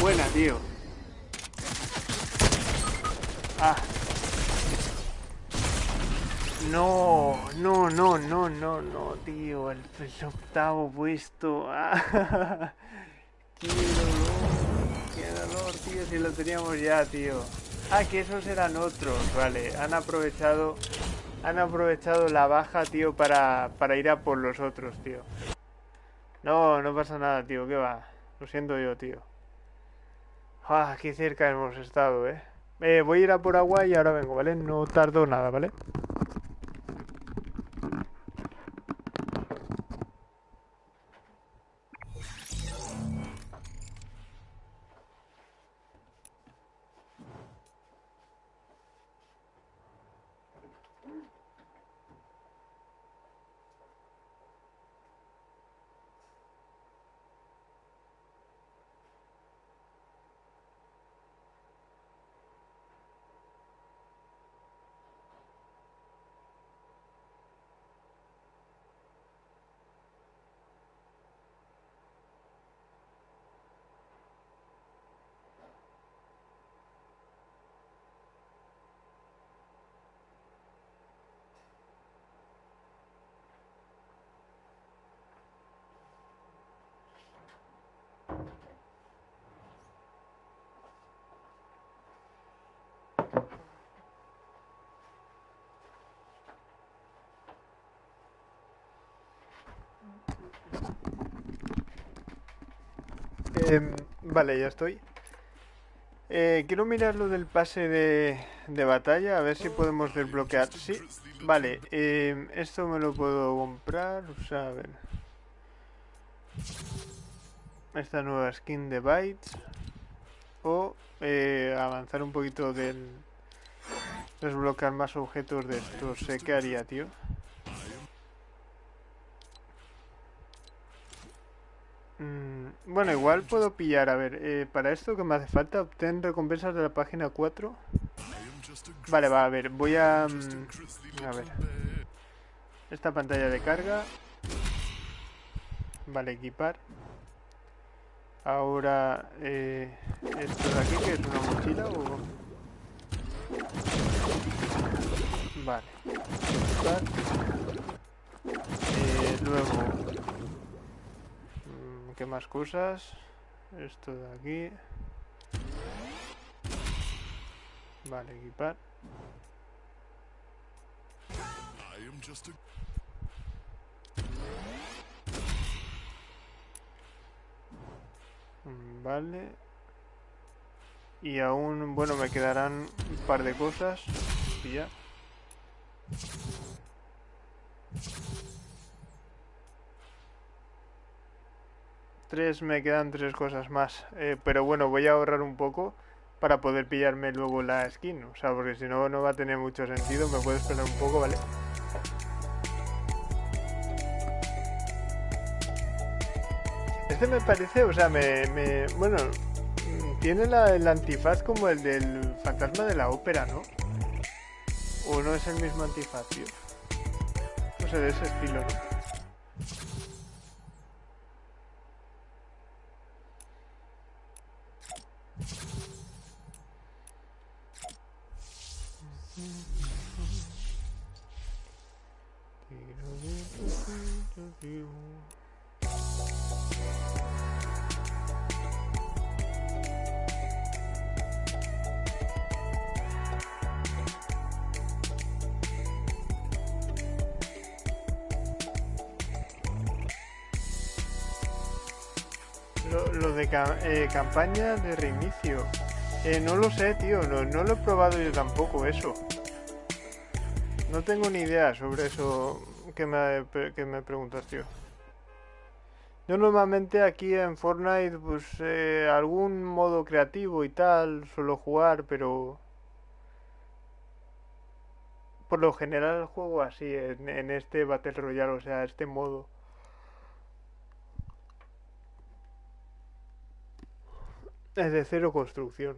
Buena, tío. No, no, no, no, no, no, tío. El, el octavo puesto. <laughs> Ah, qué dolor, qué dolor, tío. Si lo teníamos ya, tío. Ah, que esos eran otros, vale. Han aprovechado. Han aprovechado la baja, tío, para, para ir a por los otros, tío. No, no pasa nada, tío. ¿Qué va? Lo siento yo, tío. Ah, qué cerca hemos estado, eh. eh voy a ir a por agua y ahora vengo, ¿vale? No tardo nada, ¿vale? Em, vale, ya estoy. Eh, quiero mirar lo del pase de, de, batalla, a ver si podemos desbloquear. Sí, vale, em, esto me lo puedo comprar, o sea, a ver. Esta nueva skin de Bytes. O eh, avanzar un poquito del... Desbloquear más objetos de estos. Sé qué haría, tío. Mm, bueno, igual puedo pillar, a ver, eh, para esto que me hace falta, obtener recompensas de la página 4. Vale, va, a ver, voy a... Mm, a ver. Esta pantalla de carga. Vale, equipar. Ahora, eh, esto de aquí, que es una mochila o... Vale. Eh, luego ¿Qué más cosas? Esto de aquí. Vale, equipar. Vale. Y aún, bueno, me quedarán un par de cosas. Y ya. Tres, me quedan tres cosas más. Eh, pero bueno, voy a ahorrar un poco para poder pillarme luego la skin. O sea, porque si no, no va a tener mucho sentido. Me puedo esperar un poco, ¿vale? Este me parece, o sea, me... me bueno, tiene la, el antifaz como el del fantasma de la ópera, ¿no? ¿O no es el mismo antifaz, tío? No sé, de ese estilo, ¿no? Lo, de eh, campaña de reinicio. Eh, no lo sé, tío. No, no lo he probado yo tampoco eso. No tengo ni idea sobre eso que me, preguntas, tío. Yo normalmente aquí en Fortnite, pues eh, algún modo creativo y tal, suelo jugar, pero... Por lo general juego así, en, en este Battle Royale, o sea, este modo. Es de cero construcción.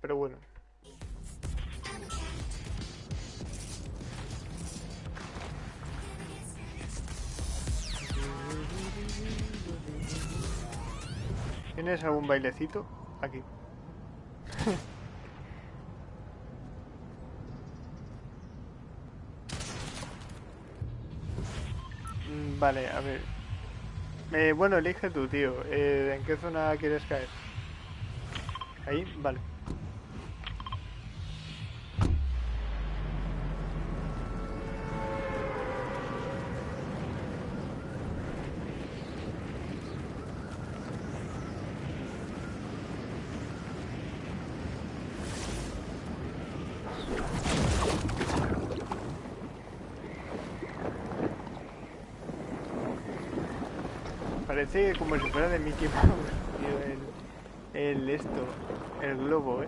Pero bueno. ¿Tienes algún bailecito? Aquí. Mm, vale, a ver. Eh, bueno, elige tú, tío. Eh, ¿En qué zona quieres caer? Ahí, vale. Parece como si fuera de Mickey Mouse, <laughs> tío, el, esto, el globo. Eh,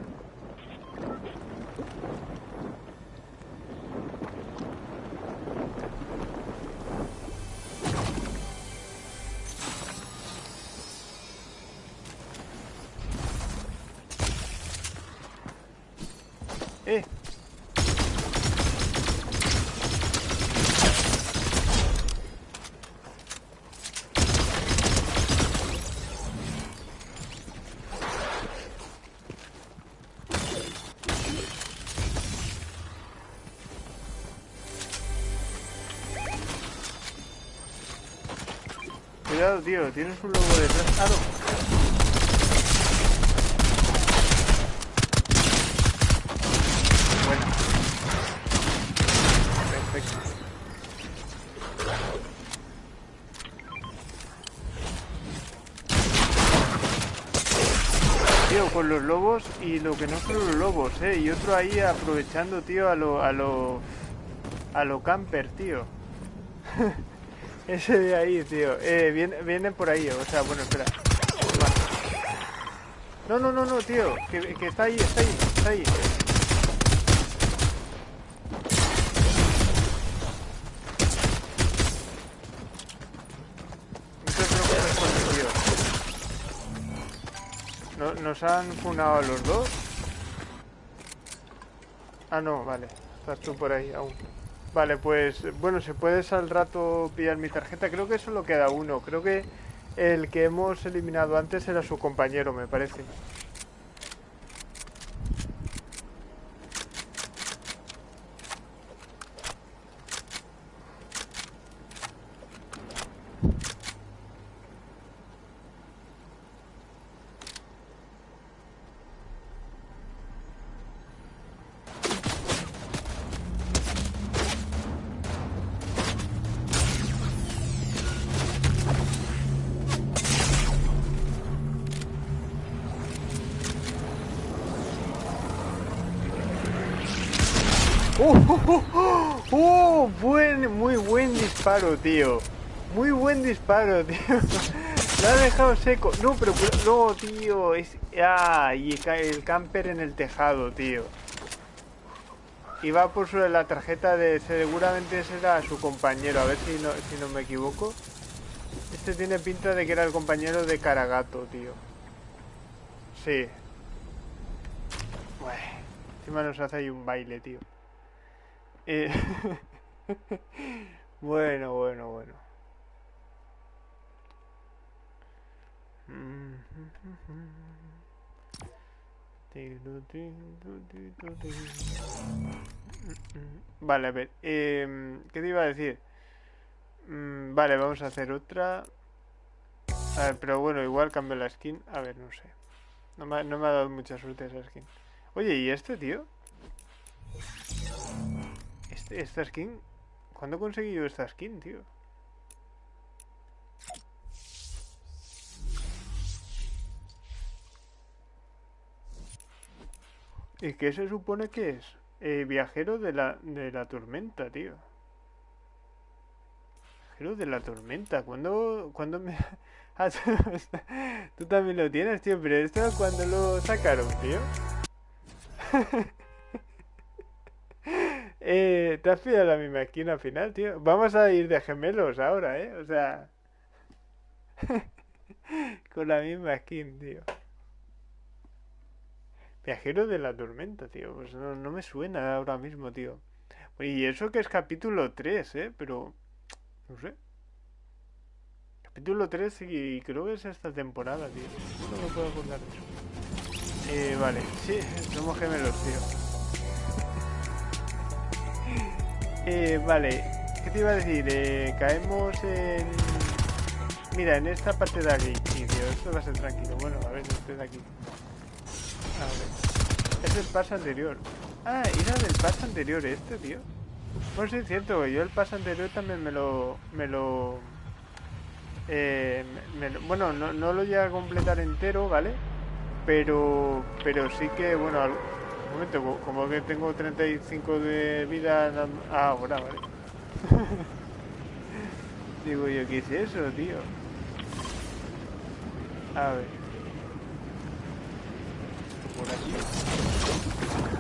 Tío, tienes un lobo detrás. Ah, no. Bueno. Perfecto. Tío, con los lobos y lo que no son los lobos, eh. Y otro ahí aprovechando, tío, a lo... a lo... a lo camper, tío. Ese de ahí, tío. Eh, viene, viene por ahí, o sea, bueno, espera. No, no, no, no, tío. Que, está ahí, está ahí, está ahí. No- ¿Nos han funado a los dos? Ah, no, vale. Estás tú por ahí aún. Vale, pues bueno, si puedes al rato pillar mi tarjeta, creo que solo queda uno. Creo que el que hemos eliminado antes era su compañero, me parece. Tío. Muy buen disparo, <laughs> tío. Lo ha dejado seco. No, pero no, tío. Es... Ah, y el camper en el tejado, tío. Y va por su- la tarjeta de... Seguramente ese era su compañero. A ver si no, si no me equivoco. Este tiene pinta de que era el compañero de Caragato, tío. Sí. Bueno, encima nos hace ahí un baile, tío. Eh, <laughs> <laughs> bueno, bueno, bueno. Vale, a ver. em, ¿Qué te iba a decir? Mm, vale, vamos a hacer otra. A ver, pero bueno, igual cambio la skin. A ver, no sé. No me, no me ha dado mucha suerte esa skin. Oye, ¿y este tío? Este, esta skin. ¿Cuándo conseguí yo esta skin, tío? ¿Y qué se supone que es? Eh, viajero de la, de la tormenta, tío. Viajero de la tormenta. ¿Cuándo, cuándo me.? <laughs> <laughs> Tú, también lo tienes, tío. Pero esto, ¿cuándo lo sacaron, tío? <laughs> Eh, ¿te has pillado la misma al final, tío? Vamos a ir de gemelos ahora, ¿eh? O sea... <laughs> Con la misma skin, tío. Viajero de la tormenta, tío. Pues no, no me suena ahora mismo, tío. Y eso que es capítulo 3, ¿eh? Pero... No sé. Capítulo 3 y creo que es esta temporada, tío. No me puedo acordar. Eh, vale. Sí, somos gemelos, tío. Eh, vale. ¿Qué ¿qué te iba a decir? Eh, caemos en... Mira, en esta parte de aquí, tío. Esto va a ser tranquilo. Bueno, a ver, este de aquí. A ver. Es el paso anterior. Ah, era del paso anterior este, tío. Pues sí, es cierto. Yo el paso anterior también me lo... Me lo... Eh, me- me- bueno, no, no lo llegué a completar entero, ¿vale? Pero, pero sí que, bueno, al- un momento, co- como que tengo 35 de vida ah, ahora, ¿vale? <laughs> Digo yo, ¿qué es eso, tío? A ver. Por aquí.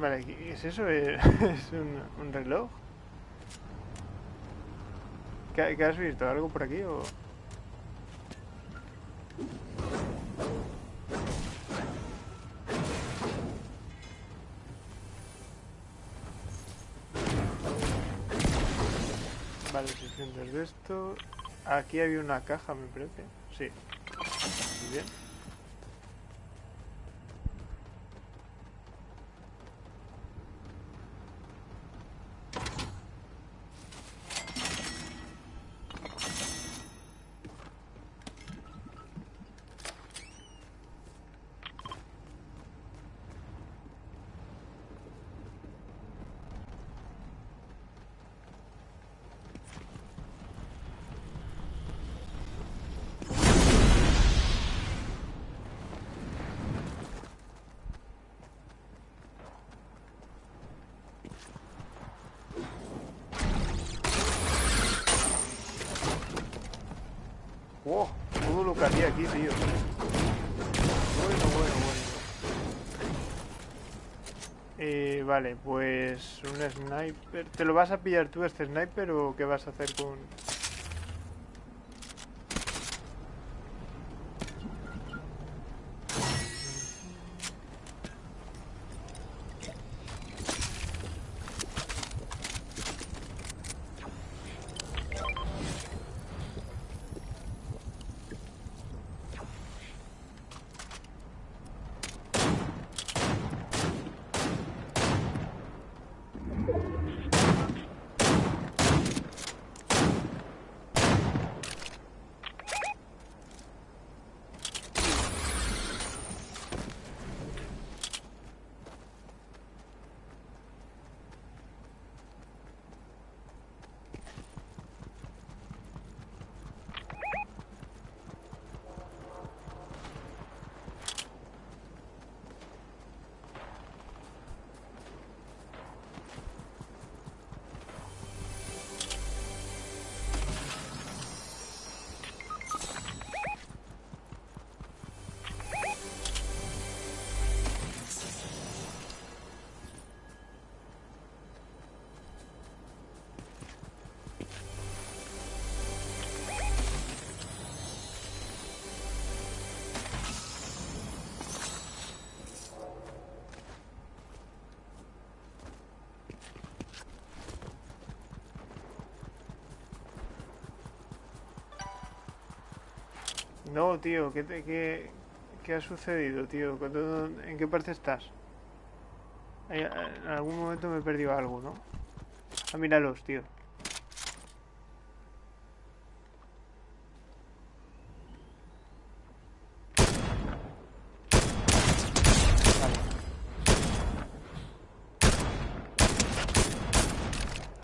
Vale, ¿qué es eso? Eh, <laughs> ¿Es un, reloj? ¿Qué, qué has visto? ¿Algo por aquí o...? Vale, 600 de esto. Aquí había una caja, me parece. Sí. Muy bien. ¡Wow! Aquí, tío. Bueno, bueno, bueno. Eh, vale, pues un sniper. ¿Te lo vas a pillar tú este sniper o qué vas a hacer con...? No, tío, ¿qué, qué, qué ha sucedido, tío? ¿Cuándo- ¿En qué parte estás? Ay, En algún momento me he perdido algo, ¿no? Ah, míralos, tío. Vale.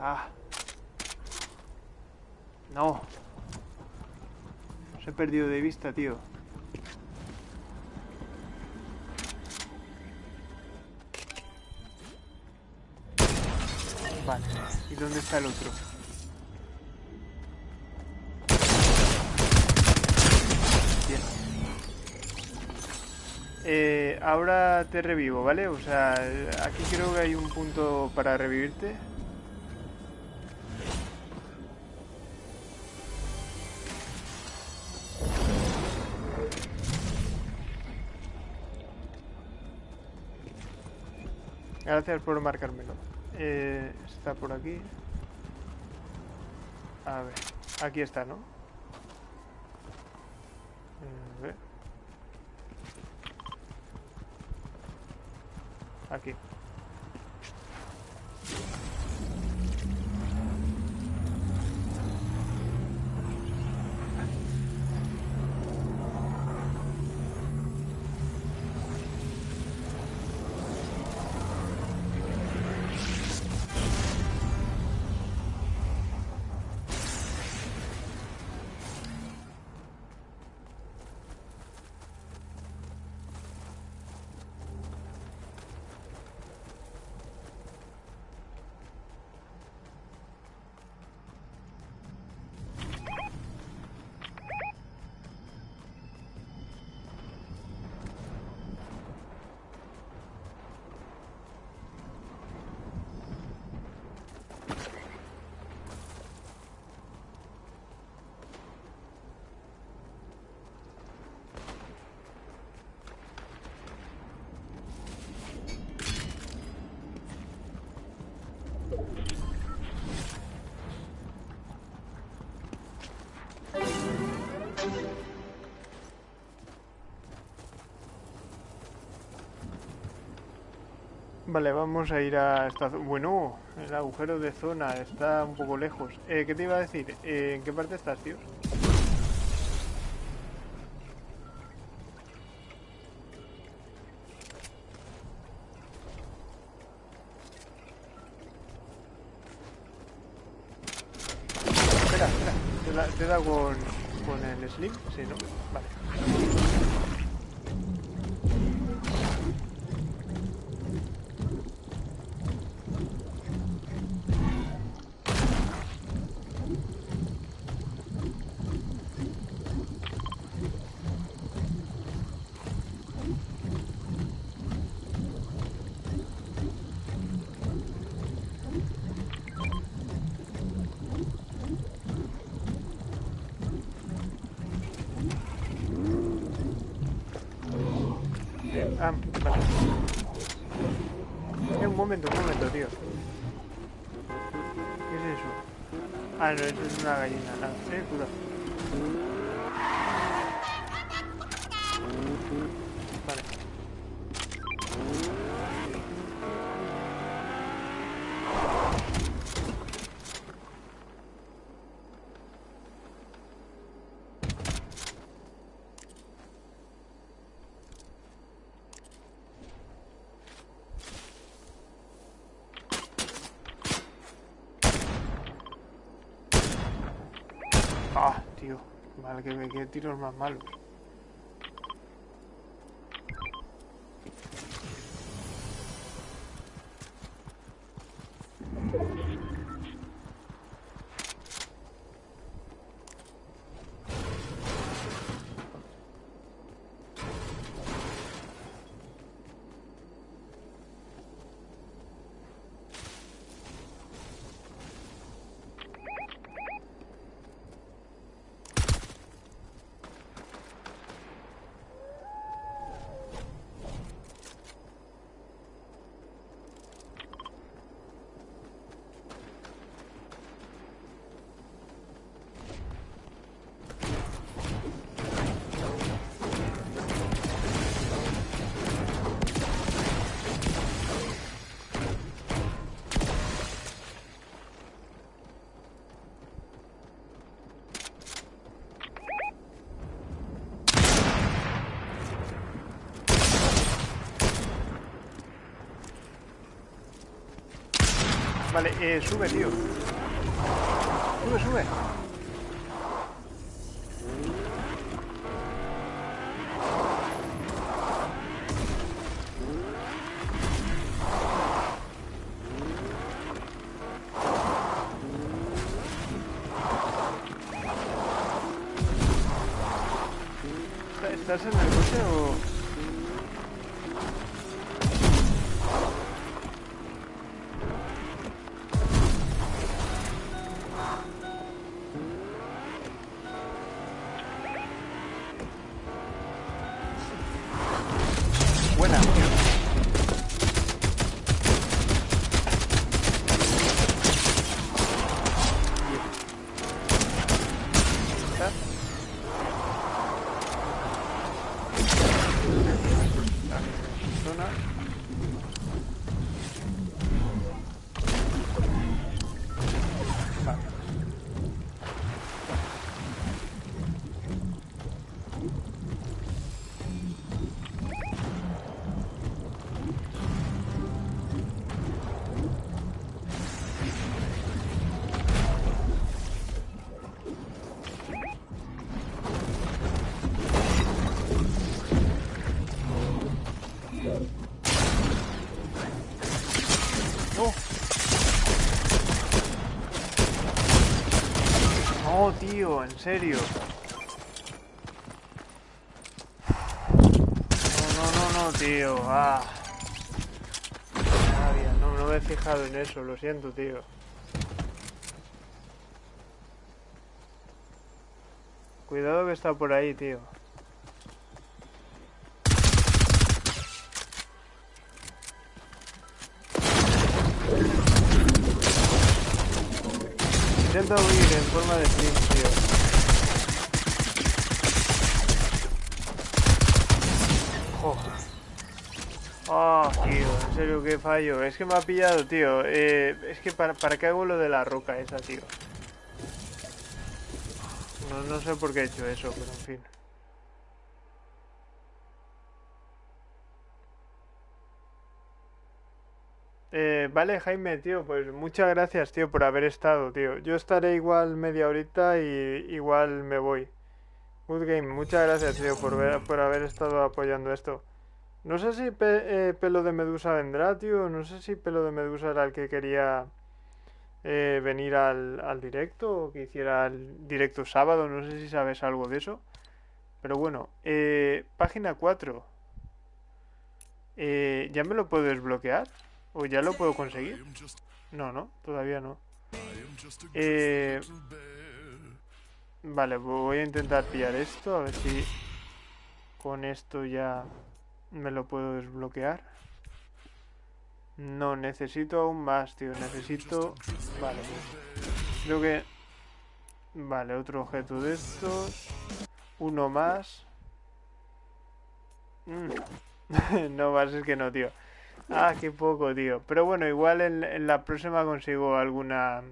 Ah. No. Os he perdido de vista, tío. Vale. ¿Y dónde está el otro? Bien. Eh, ahora te revivo, ¿vale? O sea, aquí creo que hay un punto para revivirte. Gracias por marcármelo. Eh, está por aquí. A ver, aquí está, ¿no? A ver. Aquí. Vale, vamos a ir a esta... Bueno, el agujero de zona está un poco lejos. Eh, ¿Qué te iba a decir? Eh, ¿En qué parte estás, tío? Espera, espera. ¿Te da, te da con, con el slim? Sí, ¿no? Vale. Ah, no, eso es una gallina. Ah, eh, cuidado. Vale. Ah, tío. Vale, que me quede tiros más malos. Vale, eh, sube, tío. Sube, sube. Serio. No, no, no, no, tío. Ah. No, no me he fijado en eso, lo siento, tío. Cuidado que está por ahí, tío. Intenta huir en forma de sprint, tío. Joder. Ah, en serio, qué fallo. Es que me ha pillado, tío. Eh, es que para, para qué hago lo de la roca esa, tío. No, no sé por qué he hecho eso, pero en fin. Eh, vale, Jaime, tío, pues muchas gracias, tío, por haber estado, tío. Yo estaré igual media horita y igual me voy. Good game, muchas gracias, tío, por, ver, por haber estado apoyando esto. No sé si eh, Pelo de Medusa vendrá, tío. No sé si Pelo de Medusa era el que quería eh, venir al, al directo o que hiciera el directo sábado. No sé si sabes algo de eso. Pero bueno, eh, página 4. Eh, ¿Ya me lo puedo desbloquear? ¿O ya lo puedo conseguir? No, no, todavía no. Vale, voy a intentar pillar esto, a ver si con esto ya me lo puedo desbloquear. No, necesito aún más, tío. Necesito... Vale, pues, creo que... Vale, otro objeto de estos. Uno más. Mm. <laughs> no más, es que no, tío. Ah, qué poco, tío. Pero bueno, igual en, en la próxima consigo alguna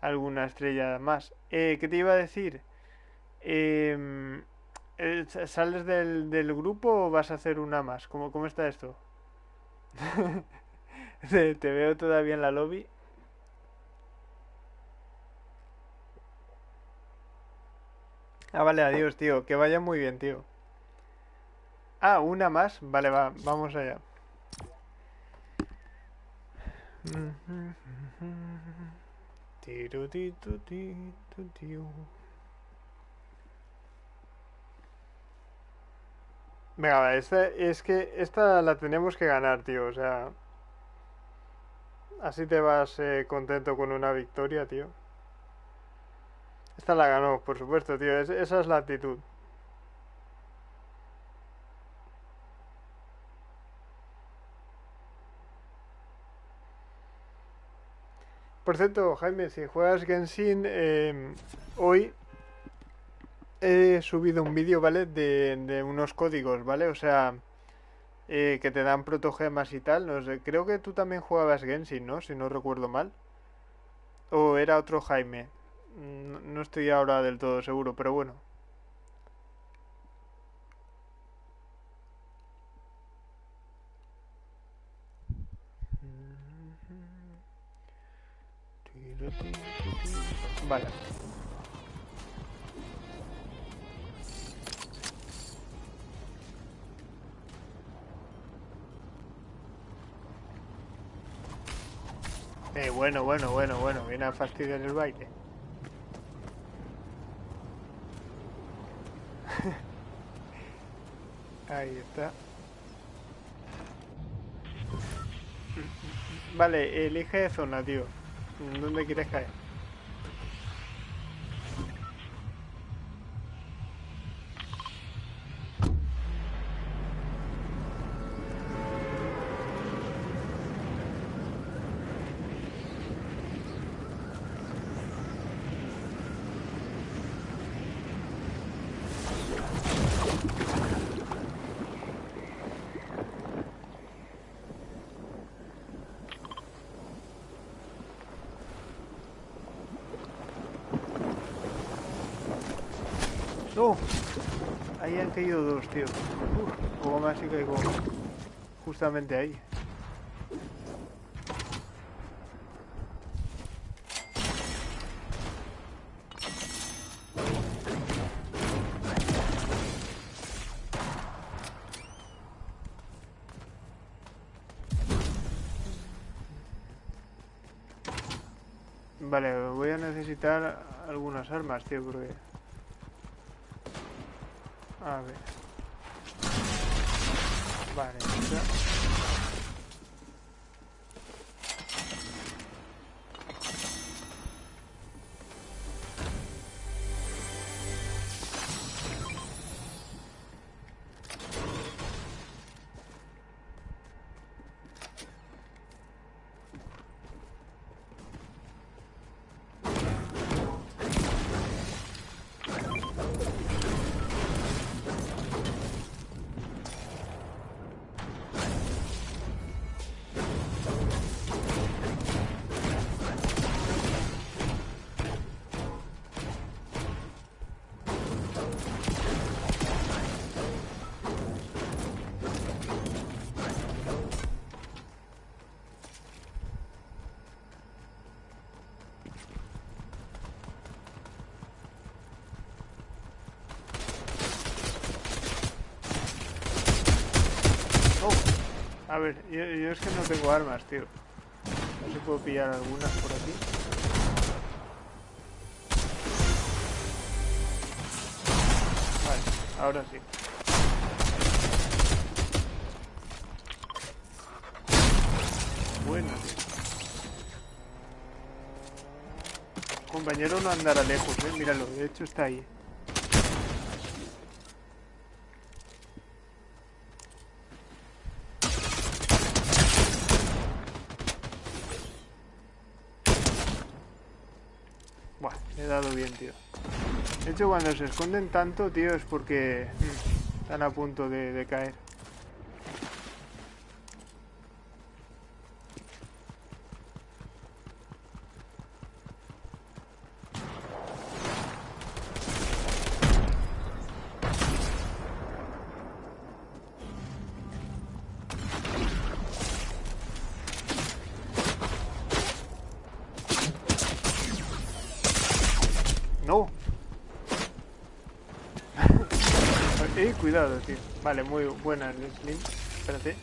alguna estrella más. Eh, ¿qué te iba a decir? Eh, ¿sales del, del grupo o vas a hacer una más? ¿Cómo, cómo está esto? <laughs> Te, te veo todavía en la lobby. Ah, vale, adiós, tío. Que vaya muy bien, tío. Ah, una más. Vale, va, vamos allá. Venga, esta, es que esta la tenemos que ganar, tío. O sea, así te vas eh, contento con una victoria, tío. Esta la ganó, por supuesto, tío. es- esa es la actitud. Por cierto, Jaime, si juegas Genshin, eh, hoy he subido un vídeo, ¿vale? De, de unos códigos, ¿vale? O sea, eh, que te dan protogemas y tal. No sé, creo que tú también jugabas Genshin, ¿no? Si no recuerdo mal. O era otro Jaime. No, no estoy ahora del todo seguro, pero bueno. Vale. Eh, bueno, bueno, bueno, bueno, viene a fastidiar el baile. <laughs> Ahí está. Vale, elige zona, tío. ¿Dónde quieres caer? ¡No! Ahí han caído dos, tío. Uf, poco más y caigo justamente ahí. Vale, voy a necesitar algunas armas, tío, porque... A ver. Vale, ya. A ver, yo, es que no tengo armas, tío. No sé si puedo pillar algunas por aquí. Vale, ahora sí. Bueno, tío. Compañero no andará lejos, eh. Míralo, de hecho está ahí. Buah, le he dado bien, tío. De hecho, cuando se esconden tanto, tío, es porque están a punto de caer. Vale, muy buena el Slim. Espérate.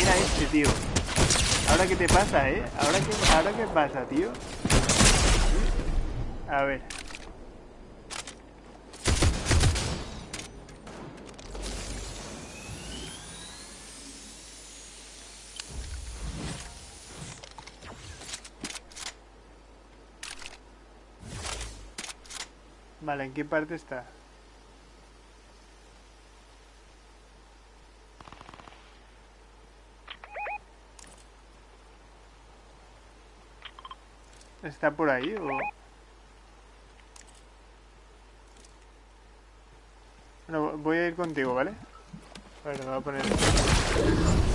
Era este, tío. ¿Ahora qué te pasa, eh? ¿Ahora qué, ahora qué pasa, tío? A ver. ¿En qué parte está? ¿Está por ahí o...? Bueno, voy a ir contigo, ¿vale? A ver, me voy a poner...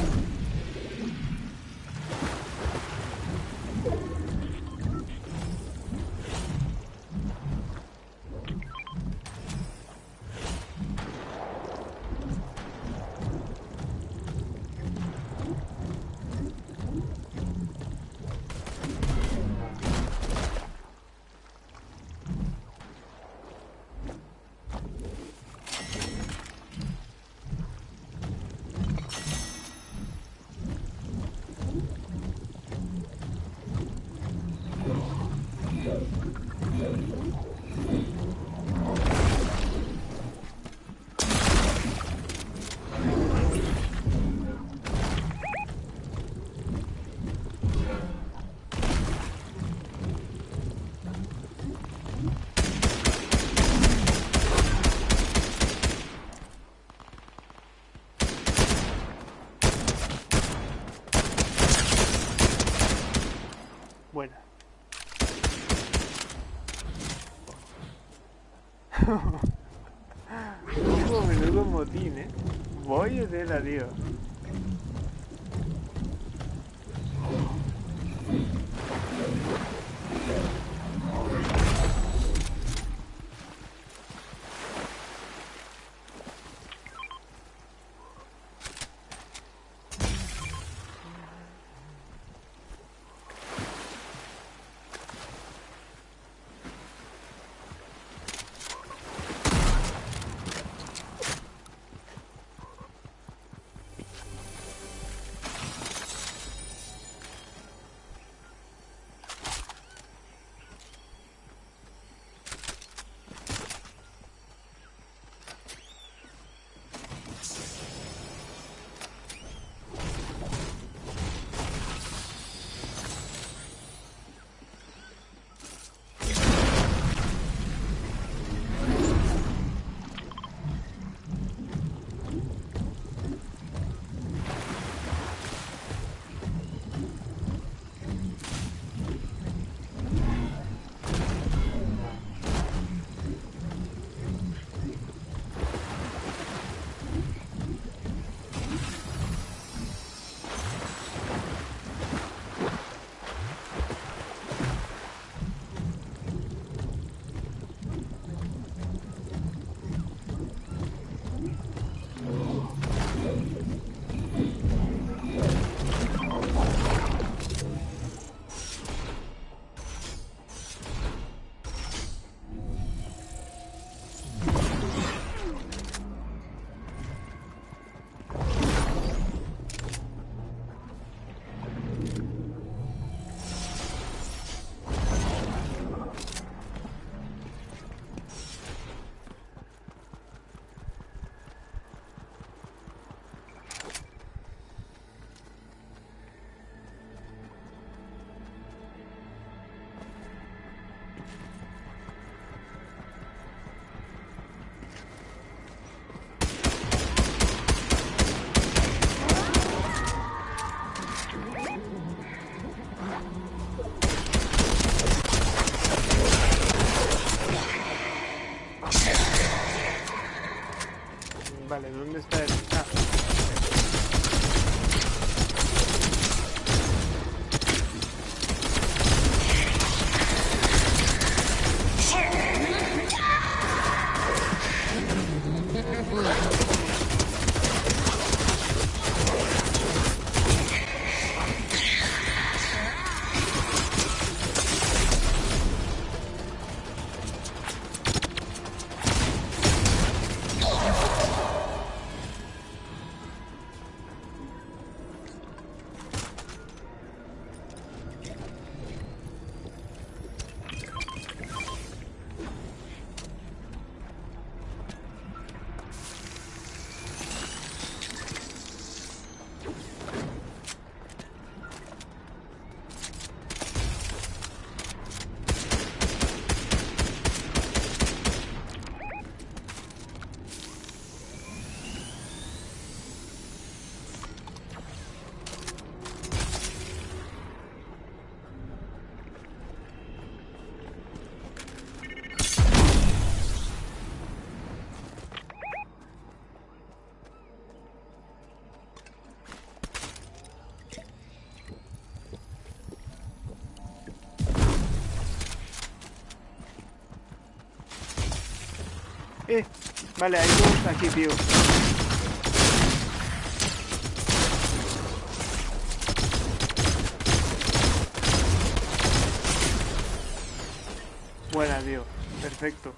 vale, hay dos aquí, tío. Buena, tío. Perfecto.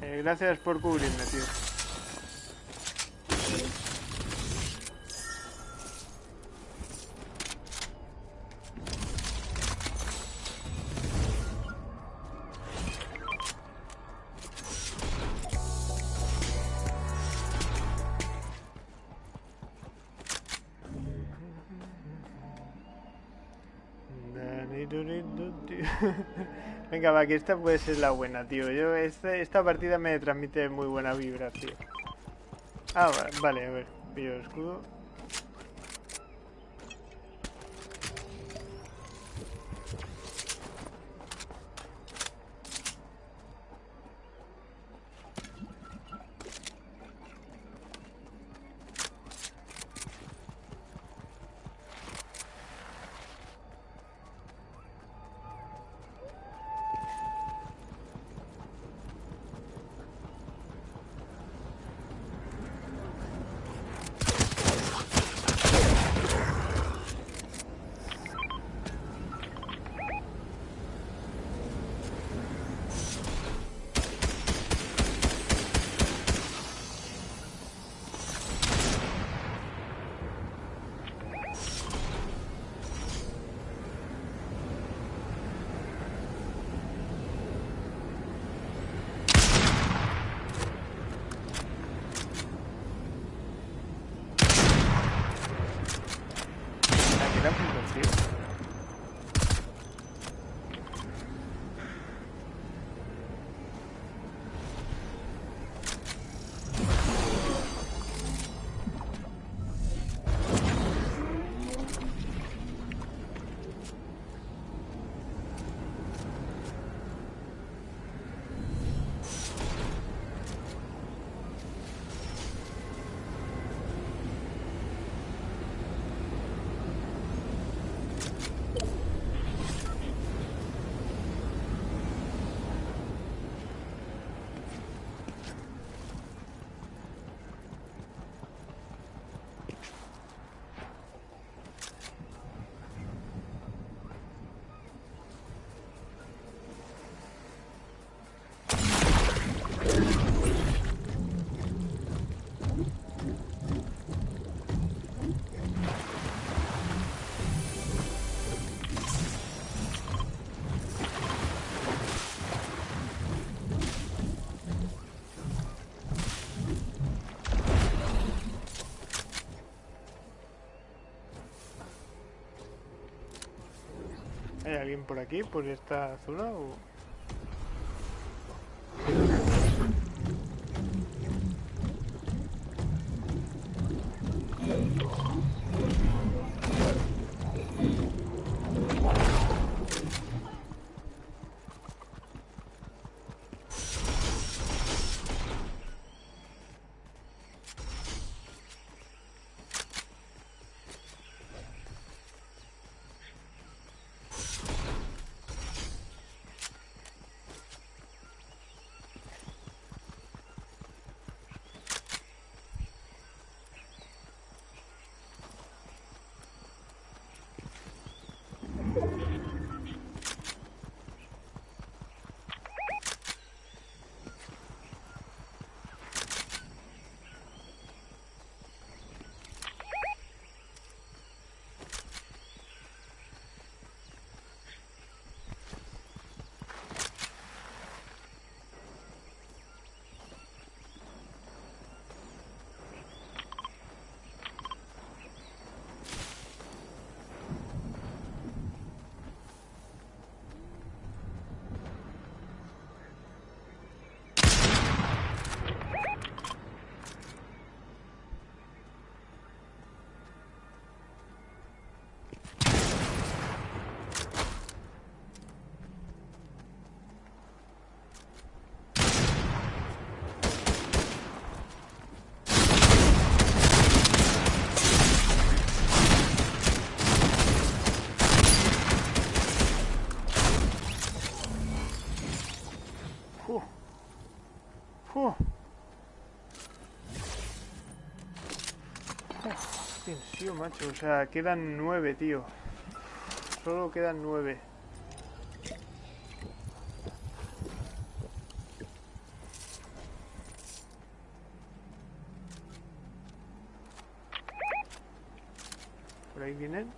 Eh, gracias por cubrirme, tío. Venga, va, que esta puede ser la buena, tío. Yo, esta, partida me transmite muy buena vibra, tío. Ah, vale, a ver. Pillo el escudo. ¿Hay alguien por aquí, por esta zona? O... O sea, quedan nueve, tío. Solo quedan nueve. Por ahí vienen.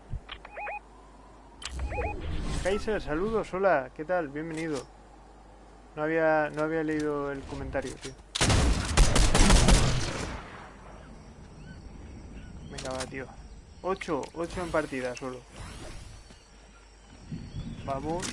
Kaiser, saludos, hola, ¿qué tal? Bienvenido. No había, no había leído el comentario, tío. Venga, va, tío. 8, 8 en partida solo. Vamos.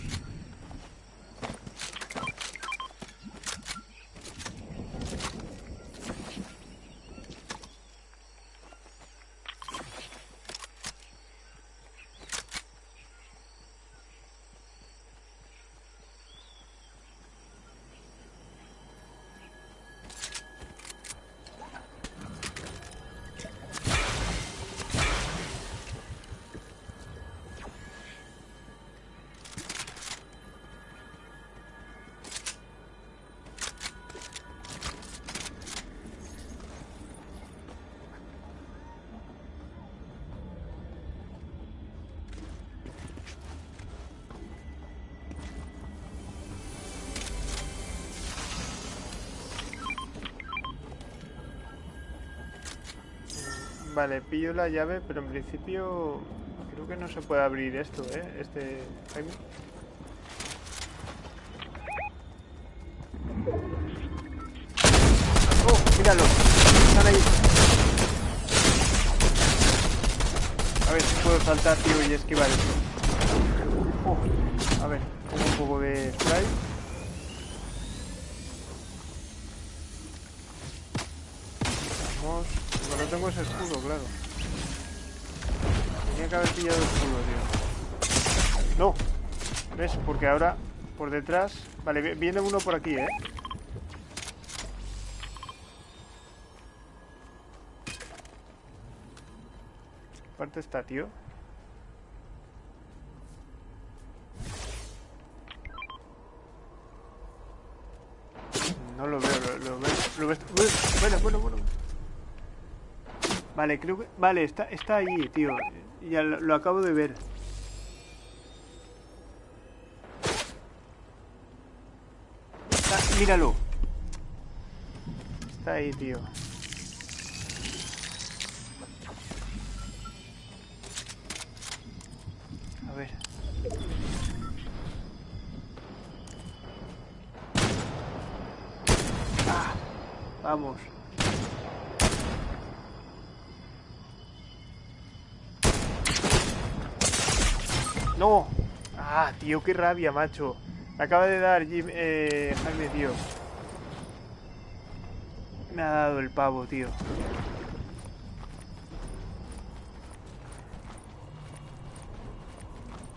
Vale, pillo la llave, pero en principio creo que no se puede abrir esto, ¿eh? Este Jaime. ¡Oh! ¡Míralo! Están ahí. A ver si puedo saltar, tío, y esquivar esto. Oh, a ver, pongo un poco de spray. Vamos. No tengo ese escudo, claro. Tenía que haber pillado escudo, tío. No. ¿Ves? Porque ahora por detrás... Vale, vi- viene uno por aquí, ¿eh? ¿Qué parte está, tío? Vale, creo que... Vale, está, está ahí, tío. Ya lo, acabo de ver. Está- míralo. Está ahí, tío. A ver. Ah, vamos. Ah, tío, qué rabia, macho. Acaba de dar Jim, eh, Jaime, tío. Me ha dado el pavo, tío.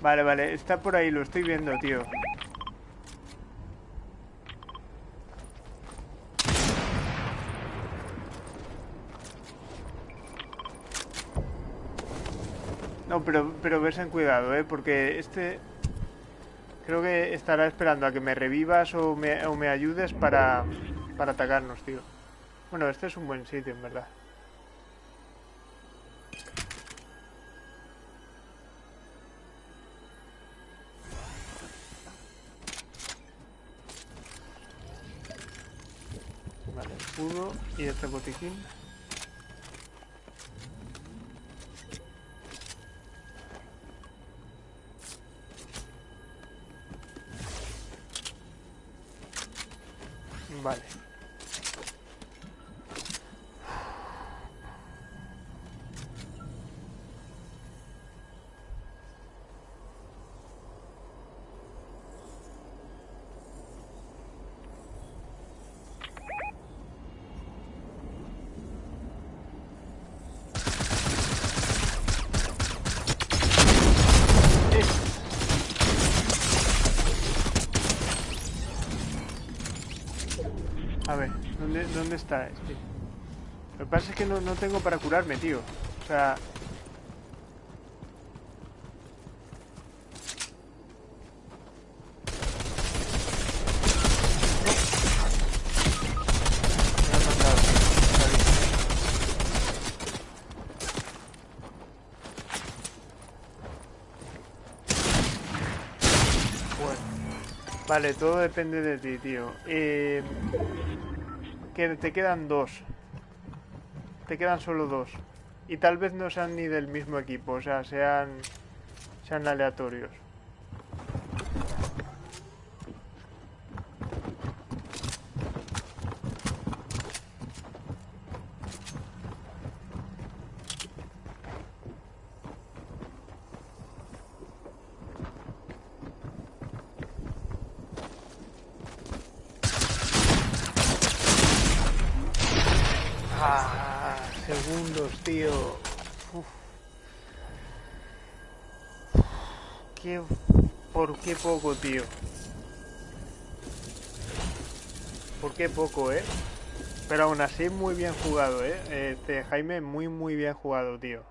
Vale, vale, está por ahí, lo estoy viendo, tío. Pero, pero verse en cuidado, ¿eh? Porque este... Creo que estará esperando a que me revivas o me, o me ayudes para, para atacarnos, tío. Bueno, este es un buen sitio, en verdad. Vale, escudo y este botiquín. ¿Dónde, está este? Lo que pasa es que no, no tengo para curarme, tío. O sea... Vale, todo depende de ti, tío. Eh, te quedan dos. Te quedan solo dos. Y tal vez no sean ni del mismo equipo, o sea, sean, sean aleatorios. Ah, segundos, tío. Uf. Qué, ¿Por qué poco, tío? ¿Por qué poco, eh? Pero aún así muy bien jugado, eh. Este Jaime, muy muy bien jugado, tío.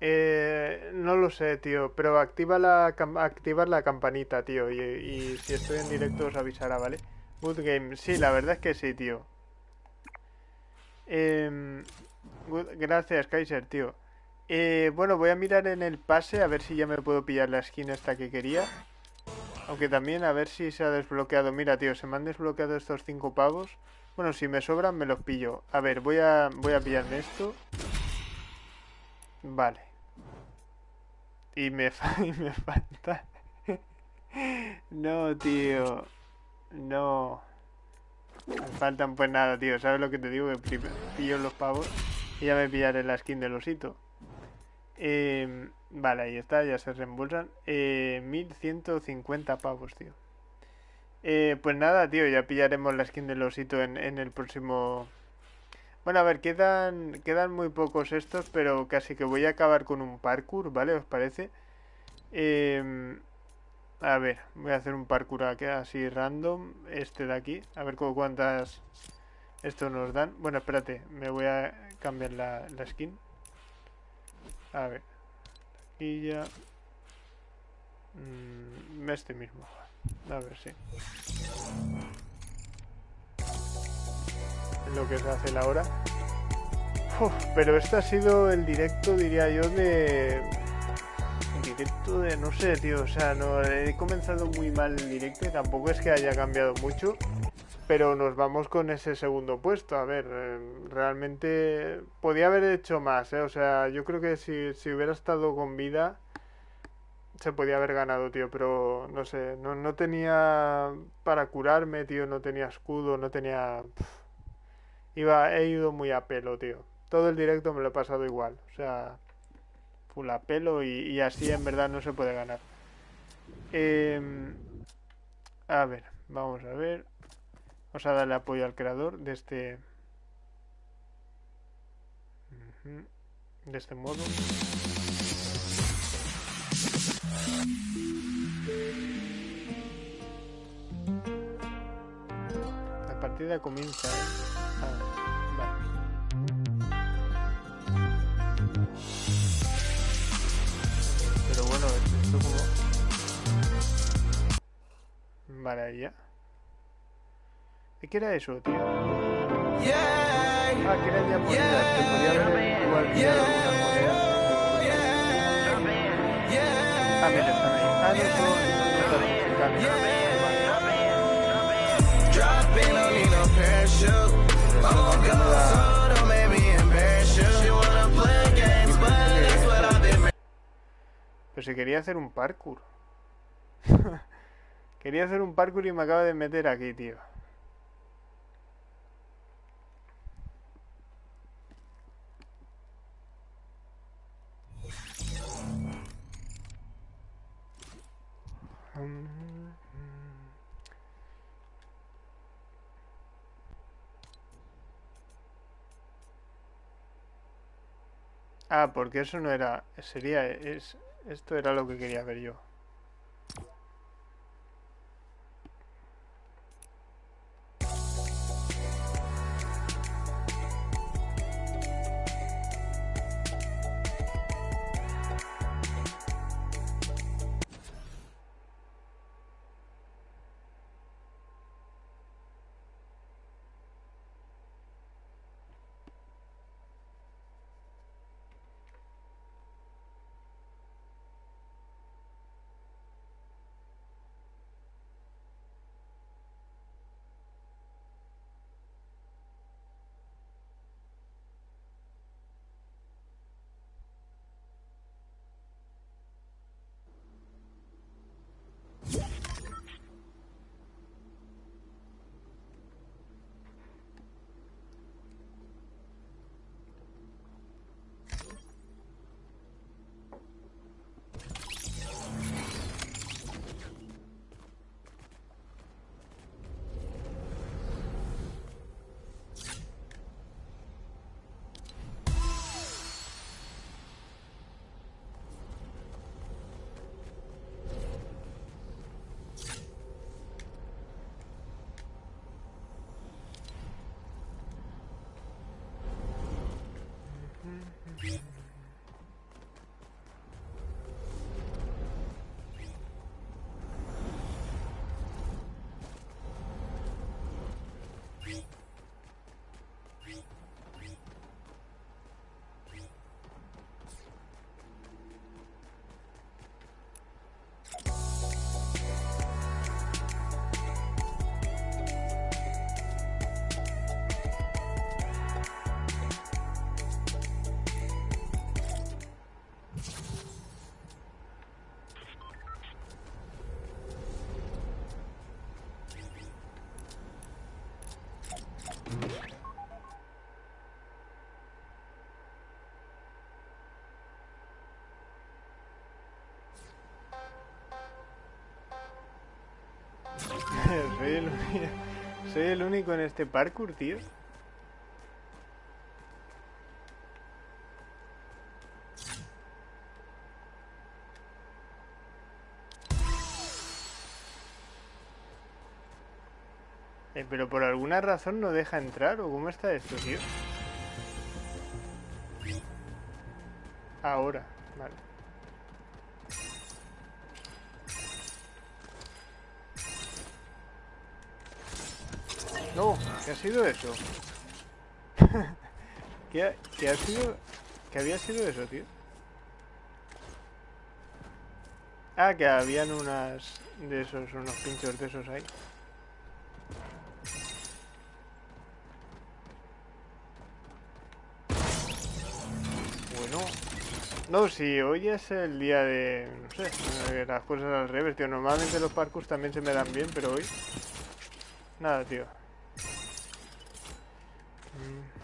Eh, no lo sé, tío, pero activa la, activar la campanita, tío, y, y si estoy en directo os avisará, ¿vale? Good game, sí, la verdad es que sí, tío. Em, gracias, Kaiser, tío. Eh, bueno, voy a mirar en el pase a ver si ya me puedo pillar la skin esta que quería. Aunque también a ver si se ha desbloqueado. Mira, tío, se me han desbloqueado estos cinco pavos. Bueno, si me sobran me los pillo. A ver, voy a, voy a pillarme esto. Vale. Y me <laughs> falta... <laughs> no, tío. No. Faltan pues nada, tío. ¿Sabes lo que te digo? Que pillo los pavos y ya me pillaré la skin del osito. Eh, vale, ahí está, ya se reembolsan. Eh, 1150 pavos, tío. Eh, pues nada, tío, ya pillaremos la skin del osito en, en el próximo... Bueno, a ver, quedan, quedan muy pocos estos, pero casi que voy a acabar con un parkour, ¿vale? ¿Os parece? Eh, a ver, voy a hacer un parkour aquí así random. Este de aquí. A ver cuántas esto nos dan. Bueno, espérate. Me voy a cambiar la, skin. A ver. Aquí ya. Mm, este mismo. A ver, sí. Lo que se hace la hora. pero este ha sido el directo, diría yo, de directo de, no sé, tío, o sea, no, he comenzado muy mal el directo y tampoco es que haya cambiado mucho, pero nos vamos con ese segundo puesto. A ver, eh, realmente podía haber hecho más, ¿eh? O sea, yo creo que si, si hubiera estado con vida se podía haber ganado, tío, pero no sé, no, no tenía para curarme, tío, no tenía escudo, no tenía... Iba, he ido muy a pelo, tío. Todo el directo me lo he pasado igual, o sea, full pelo y, así en verdad no se puede ganar. Em, a ver, vamos a ver. Vamos a darle apoyo al creador de este... De este modo. La partida comienza. ¿Eh? Vale, ya. ¿Y qué era eso, tío? Ah, que era monedas, que podía haber igual pillado algunas monedas. Ah, mira, están ahí. Ah, no, no, Pero si quería hacer un parkour. <laughs> Quería hacer un parkour y me acaba de meter aquí, tío. Ah, porque eso no era... Sería... Es, esto era lo que quería ver yo. <laughs> soy, el, único en este parkour, tío. Eh, pero por alguna razón no deja entrar, ¿o cómo está esto, tío? Ahora, ¿qué ha sido eso? <laughs> ¿Qué, ha, ¿Qué ha sido? ¿Qué había sido eso, tío? Ah, que habían unas de esos, unos pinchos de esos ahí. Bueno. No, si hoy es el día de... No sé, las cosas al revés, tío. Normalmente los parkours también se me dan bien, pero hoy... Nada, tío. Eh,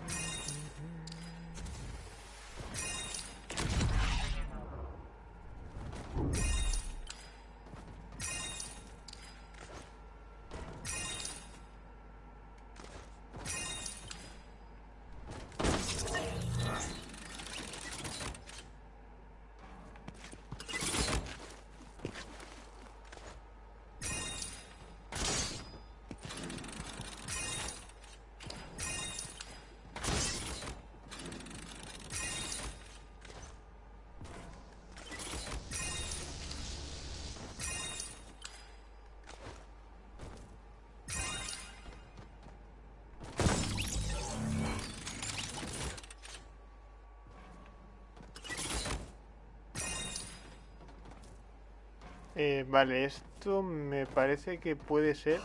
vale, esto me parece que puede ser...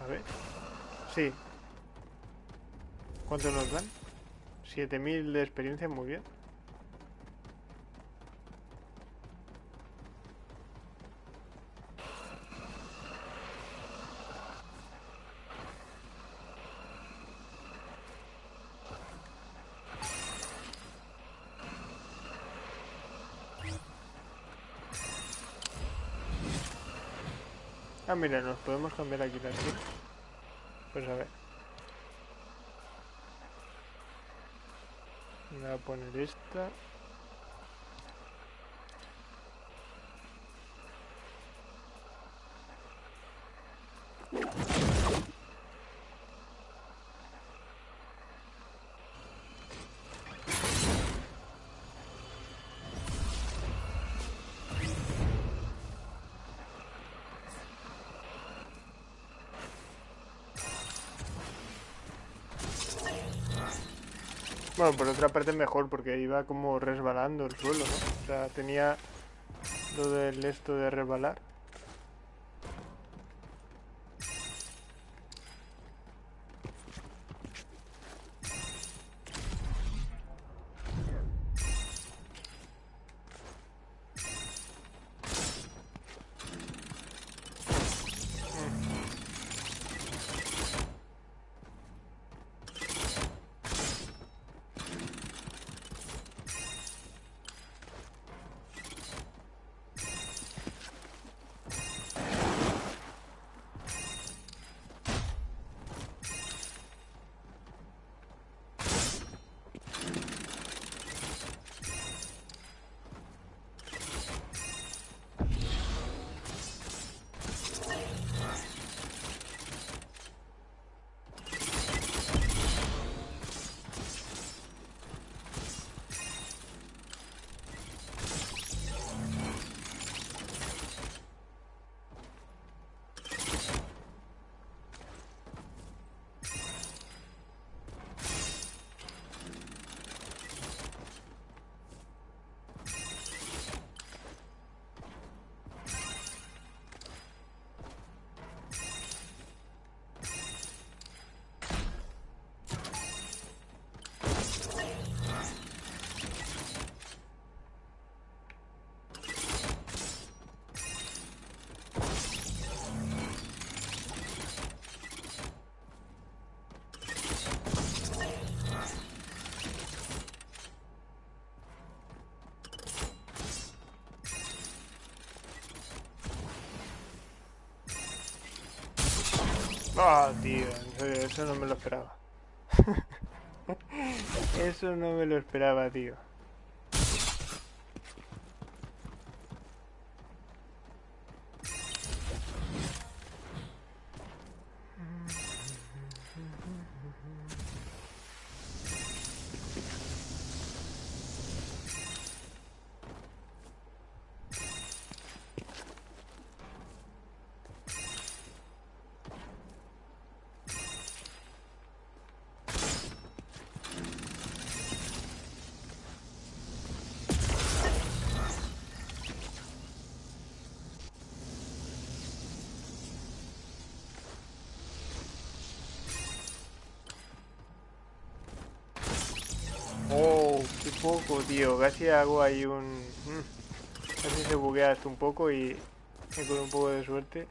A ver. Sí. ¿Cuánto nos dan? 7000 de experiencia, muy bien. Mira, nos podemos cambiar aquí las Pues a ver. Voy a poner esta. Bueno, por otra parte mejor, porque iba como resbalando el suelo, ¿no? O sea, tenía lo del esto de resbalar. Ah, tío, en serio, eso no me lo esperaba. <laughs> eso no me lo esperaba, tío. Tío. Casi hago ahí un... mm, Casi se buguea esto un poco y... y con un poco de suerte.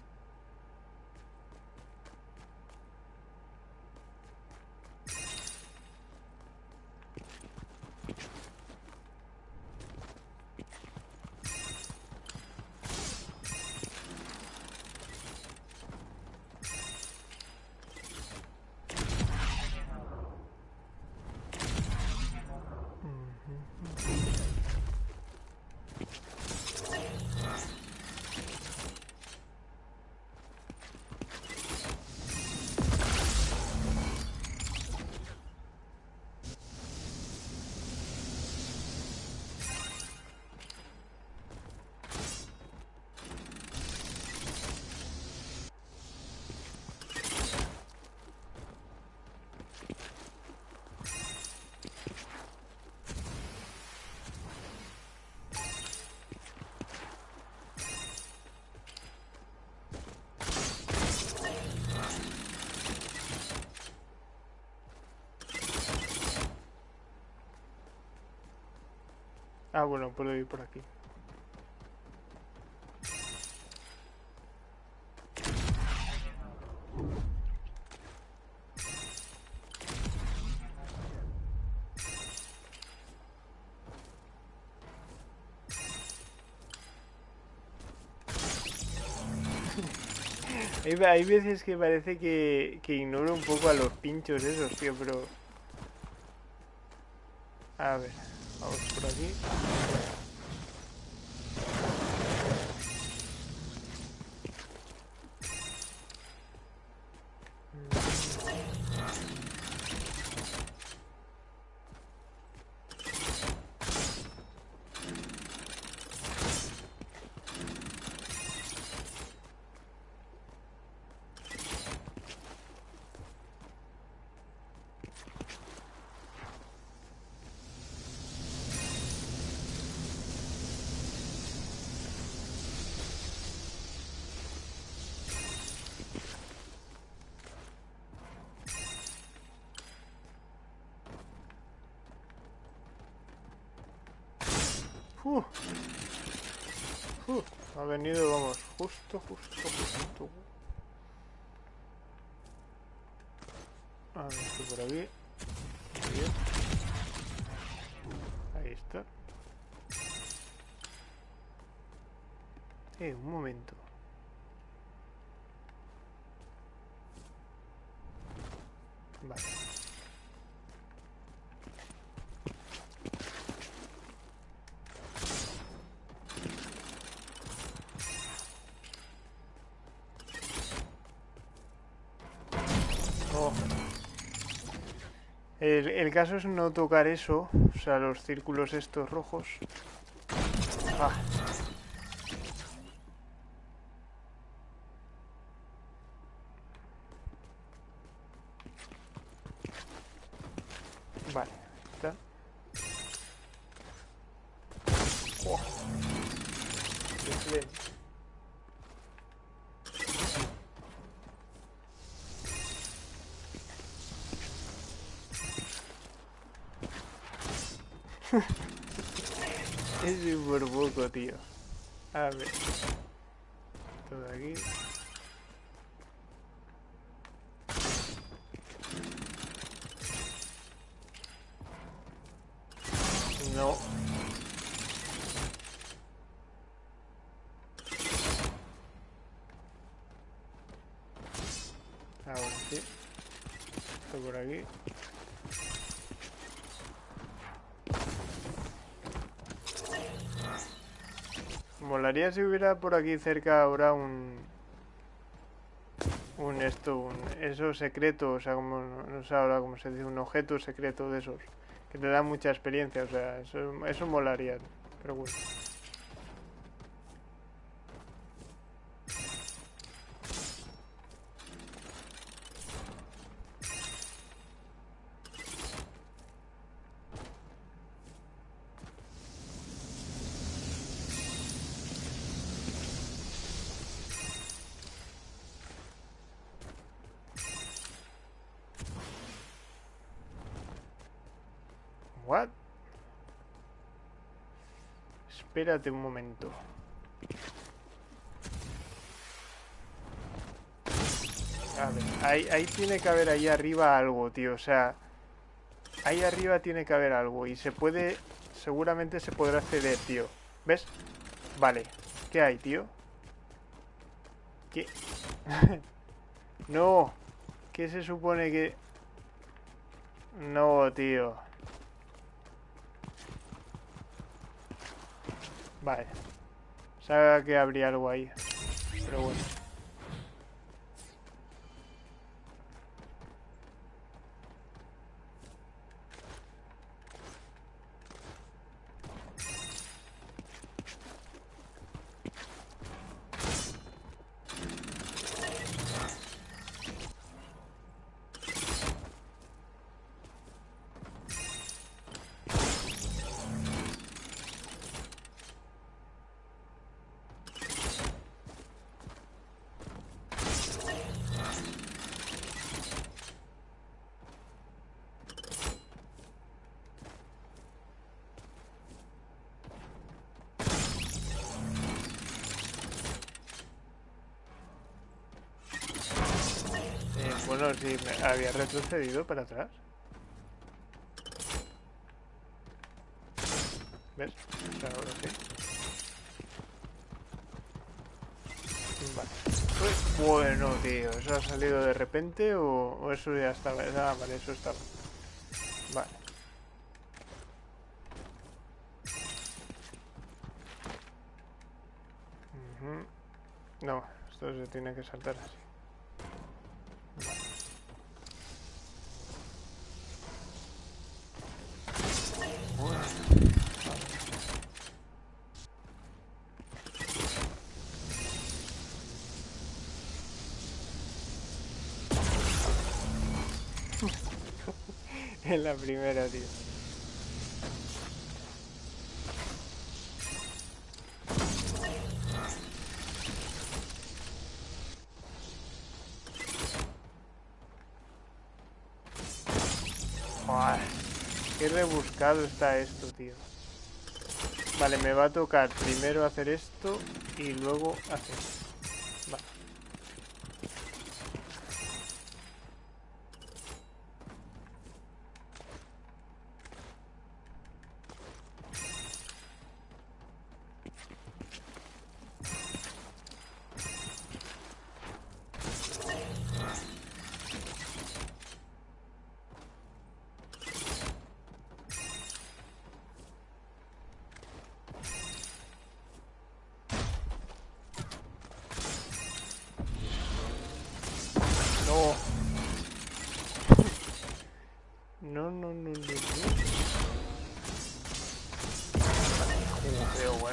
Bueno, puedo ir por aquí. Hay, veces que parece que, que ignoro un poco a los pinchos esos, tío, pero... A ver, vamos por aquí. Uh. Ha venido, vamos, justo, justo, justo. El, caso es no tocar eso, o sea, los círculos estos rojos. Ah. Vale, está. Oh. <laughs> es súper poco, tío. A ver. Todo aquí. Si hubiera por aquí cerca ahora un... Un esto, un... Eso secreto, o sea, como... No sé ahora se dice, un objeto secreto de esos. Que te da mucha experiencia, o sea, eso, eso molaría. Pero bueno. Espérate un momento. A ver, ahí, tiene que haber ahí arriba algo, tío. O sea, ahí arriba tiene que haber algo. Y se puede, seguramente se podrá acceder, tío. ¿Ves? Vale. ¿Qué hay, tío? ¿Qué? <laughs> no. ¿Qué se supone que...? No, tío. Vale. Sabe que habría algo ahí. Pero bueno. Eh, bueno, si me había retrocedido para atrás. ¿Ves? Ahora sí. Vale. Uy, bueno, tío, ¿eso ha salido de repente o, o eso ya estaba? Ah, vale, eso estaba. Vale. No, esto se tiene que saltar así. La primera, tío. Joder, qué rebuscado está esto, tío. Vale, me va a tocar primero hacer esto y luego hacer esto.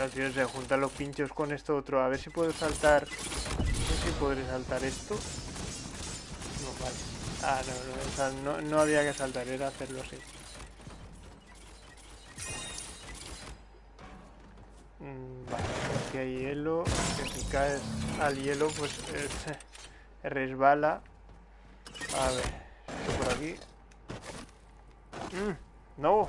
Bueno, tío, se los pinchos con esto otro. A ver si puedo saltar. No sé si podré saltar esto. No, vale. Ah, no, no, no, no había que saltar, era hacerlo así. Mm, Vale, aquí hay hielo. Que si caes al hielo, pues eh, <laughs> resbala. A ver, esto por aquí. Mm, no.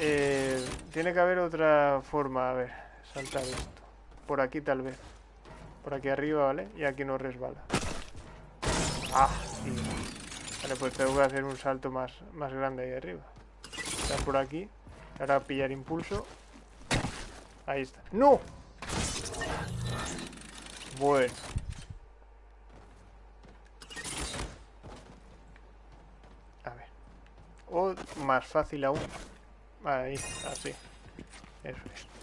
Eh, tiene que haber otra forma, a ver, saltar esto. Por aquí tal vez. Por aquí arriba, ¿vale? Y aquí no resbala. Ah, tío. Vale, pues tengo que hacer un salto más, más grande ahí arriba. Está por aquí. Ahora pillar impulso. Ahí está. ¡No! Bueno. O más fácil aún. Ahí, así. Eso es.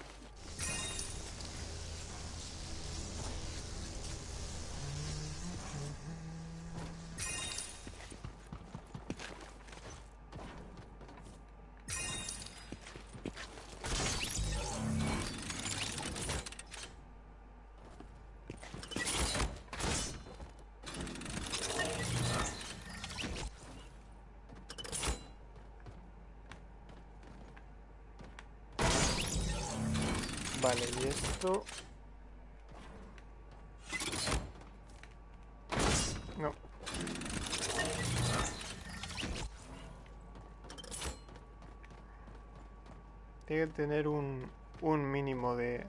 Tener un, un mínimo de...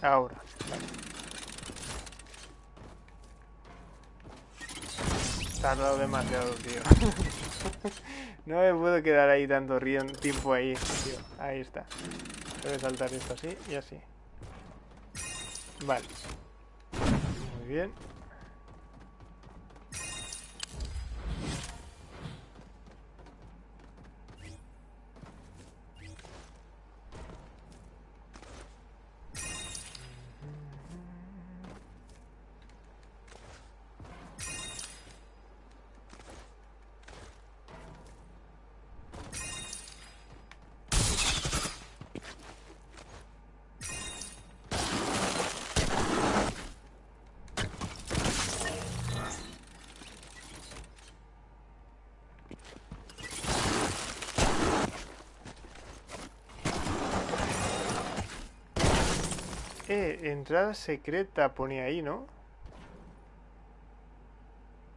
Ahora, vale. Tardado demasiado, tío. <laughs> no me puedo quedar ahí tanto tiempo ahí, tío. Ahí está. Debe saltar esto así y así. Vale. Muy bien. Entrada secreta ponía ahí, ¿no?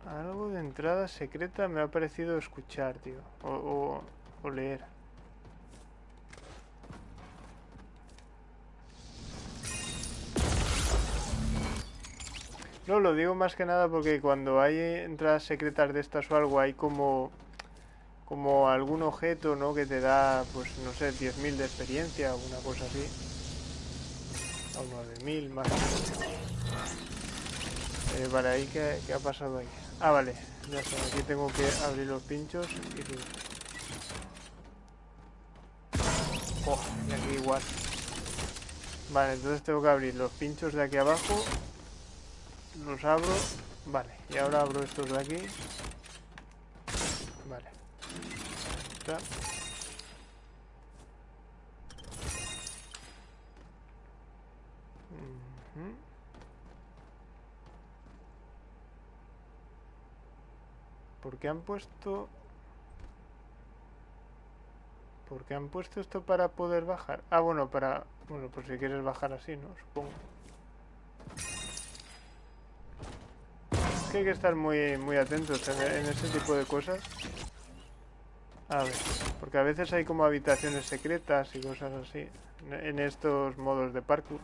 Algo de entrada secreta me ha parecido escuchar, tío. O, o, o leer. No, lo digo más que nada porque cuando hay entradas secretas de estas o algo, hay como como algún objeto, ¿no? Que te da, pues, no sé, 10.000 de experiencia o una cosa así. O 9.000 más. Eh, vale, ahí ¿qué, ¿qué, ha pasado ahí? Ah, vale, ya está. Aquí tengo que abrir los pinchos y. Oh, y aquí igual. Vale, entonces tengo que abrir los pinchos de aquí abajo. Los abro. Vale, y ahora abro estos de aquí. Vale. Ujú. ¿Por qué han puesto... ¿Por qué han puesto esto para poder bajar? Ah, bueno, para... Bueno, pues si quieres bajar así, ¿no? Supongo. Que hay que estar muy, muy atentos en, en ese tipo de cosas. A ver, porque a veces hay como habitaciones secretas y cosas así en estos modos de parkour.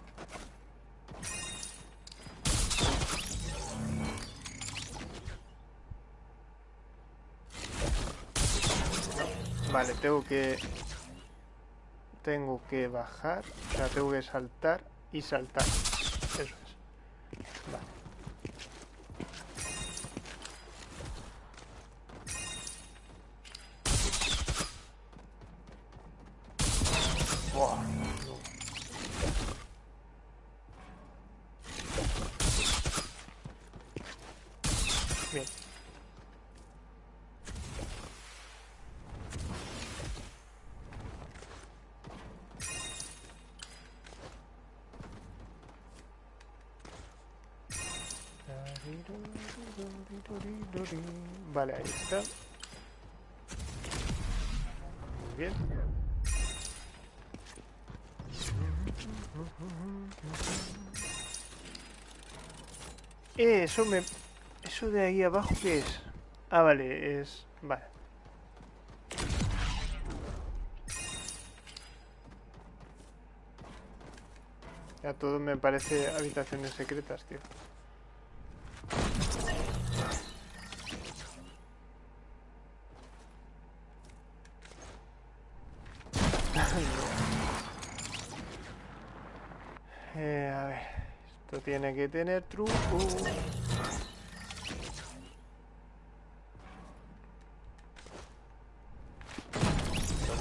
Tengo que... Tengo que bajar, o sea, tengo que saltar y saltar. Eso me... Eso de ahí abajo, ¿qué es? Ah, vale, es... Vale. Ya todo me parece habitaciones secretas, tío. <laughs> Eh, a ver, esto tiene que tener truco.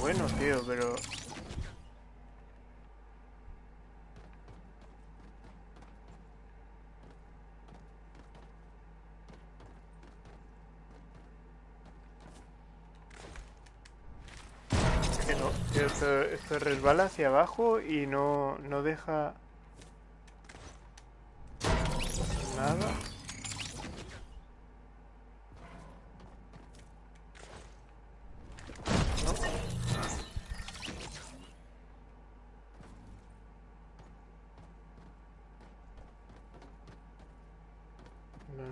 bueno, pero... Esto, esto resbala hacia abajo y no, no deja... Nada.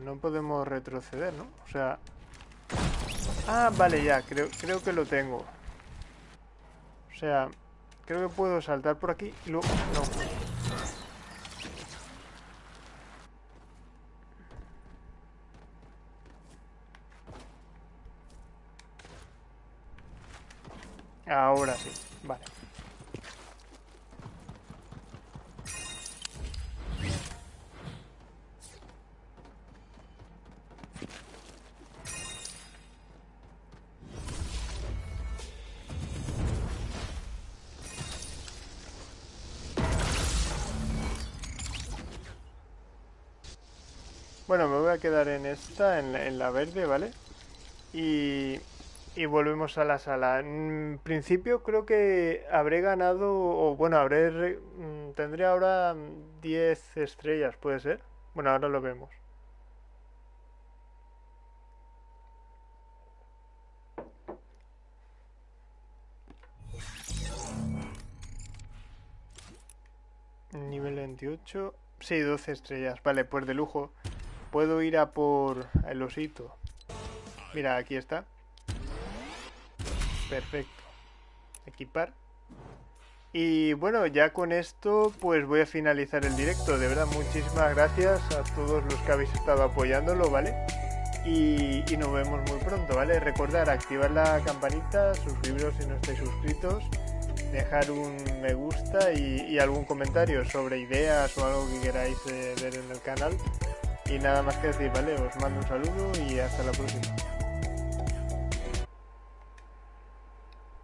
No, ¿no? O sea... Ah, vale, ya, creo, creo que lo tengo. O sea, creo que puedo saltar por aquí y luego... No. En la, verde, ¿vale? Y, y volvemos a la sala. En principio creo que habré ganado, o bueno, habré... Mm, tendré ahora 10 estrellas, ¿puede ser? Bueno, ahora lo vemos. Nivel 28. Sí, 12 estrellas. Vale, pues de lujo. Puedo ir a por el osito. Mira, aquí está. Perfecto. Equipar. Y bueno, ya con esto pues voy a finalizar el directo. De verdad, muchísimas gracias a todos los que habéis estado apoyándolo, ¿vale? Y, nos vemos muy pronto, ¿vale? Recordar activar la campanita, suscribiros si no estáis suscritos, dejar un me gusta y, algún comentario sobre ideas o algo que queráis eh, ver en el canal. Y nada más que decir, ¿vale? Os mando un saludo y hasta la próxima.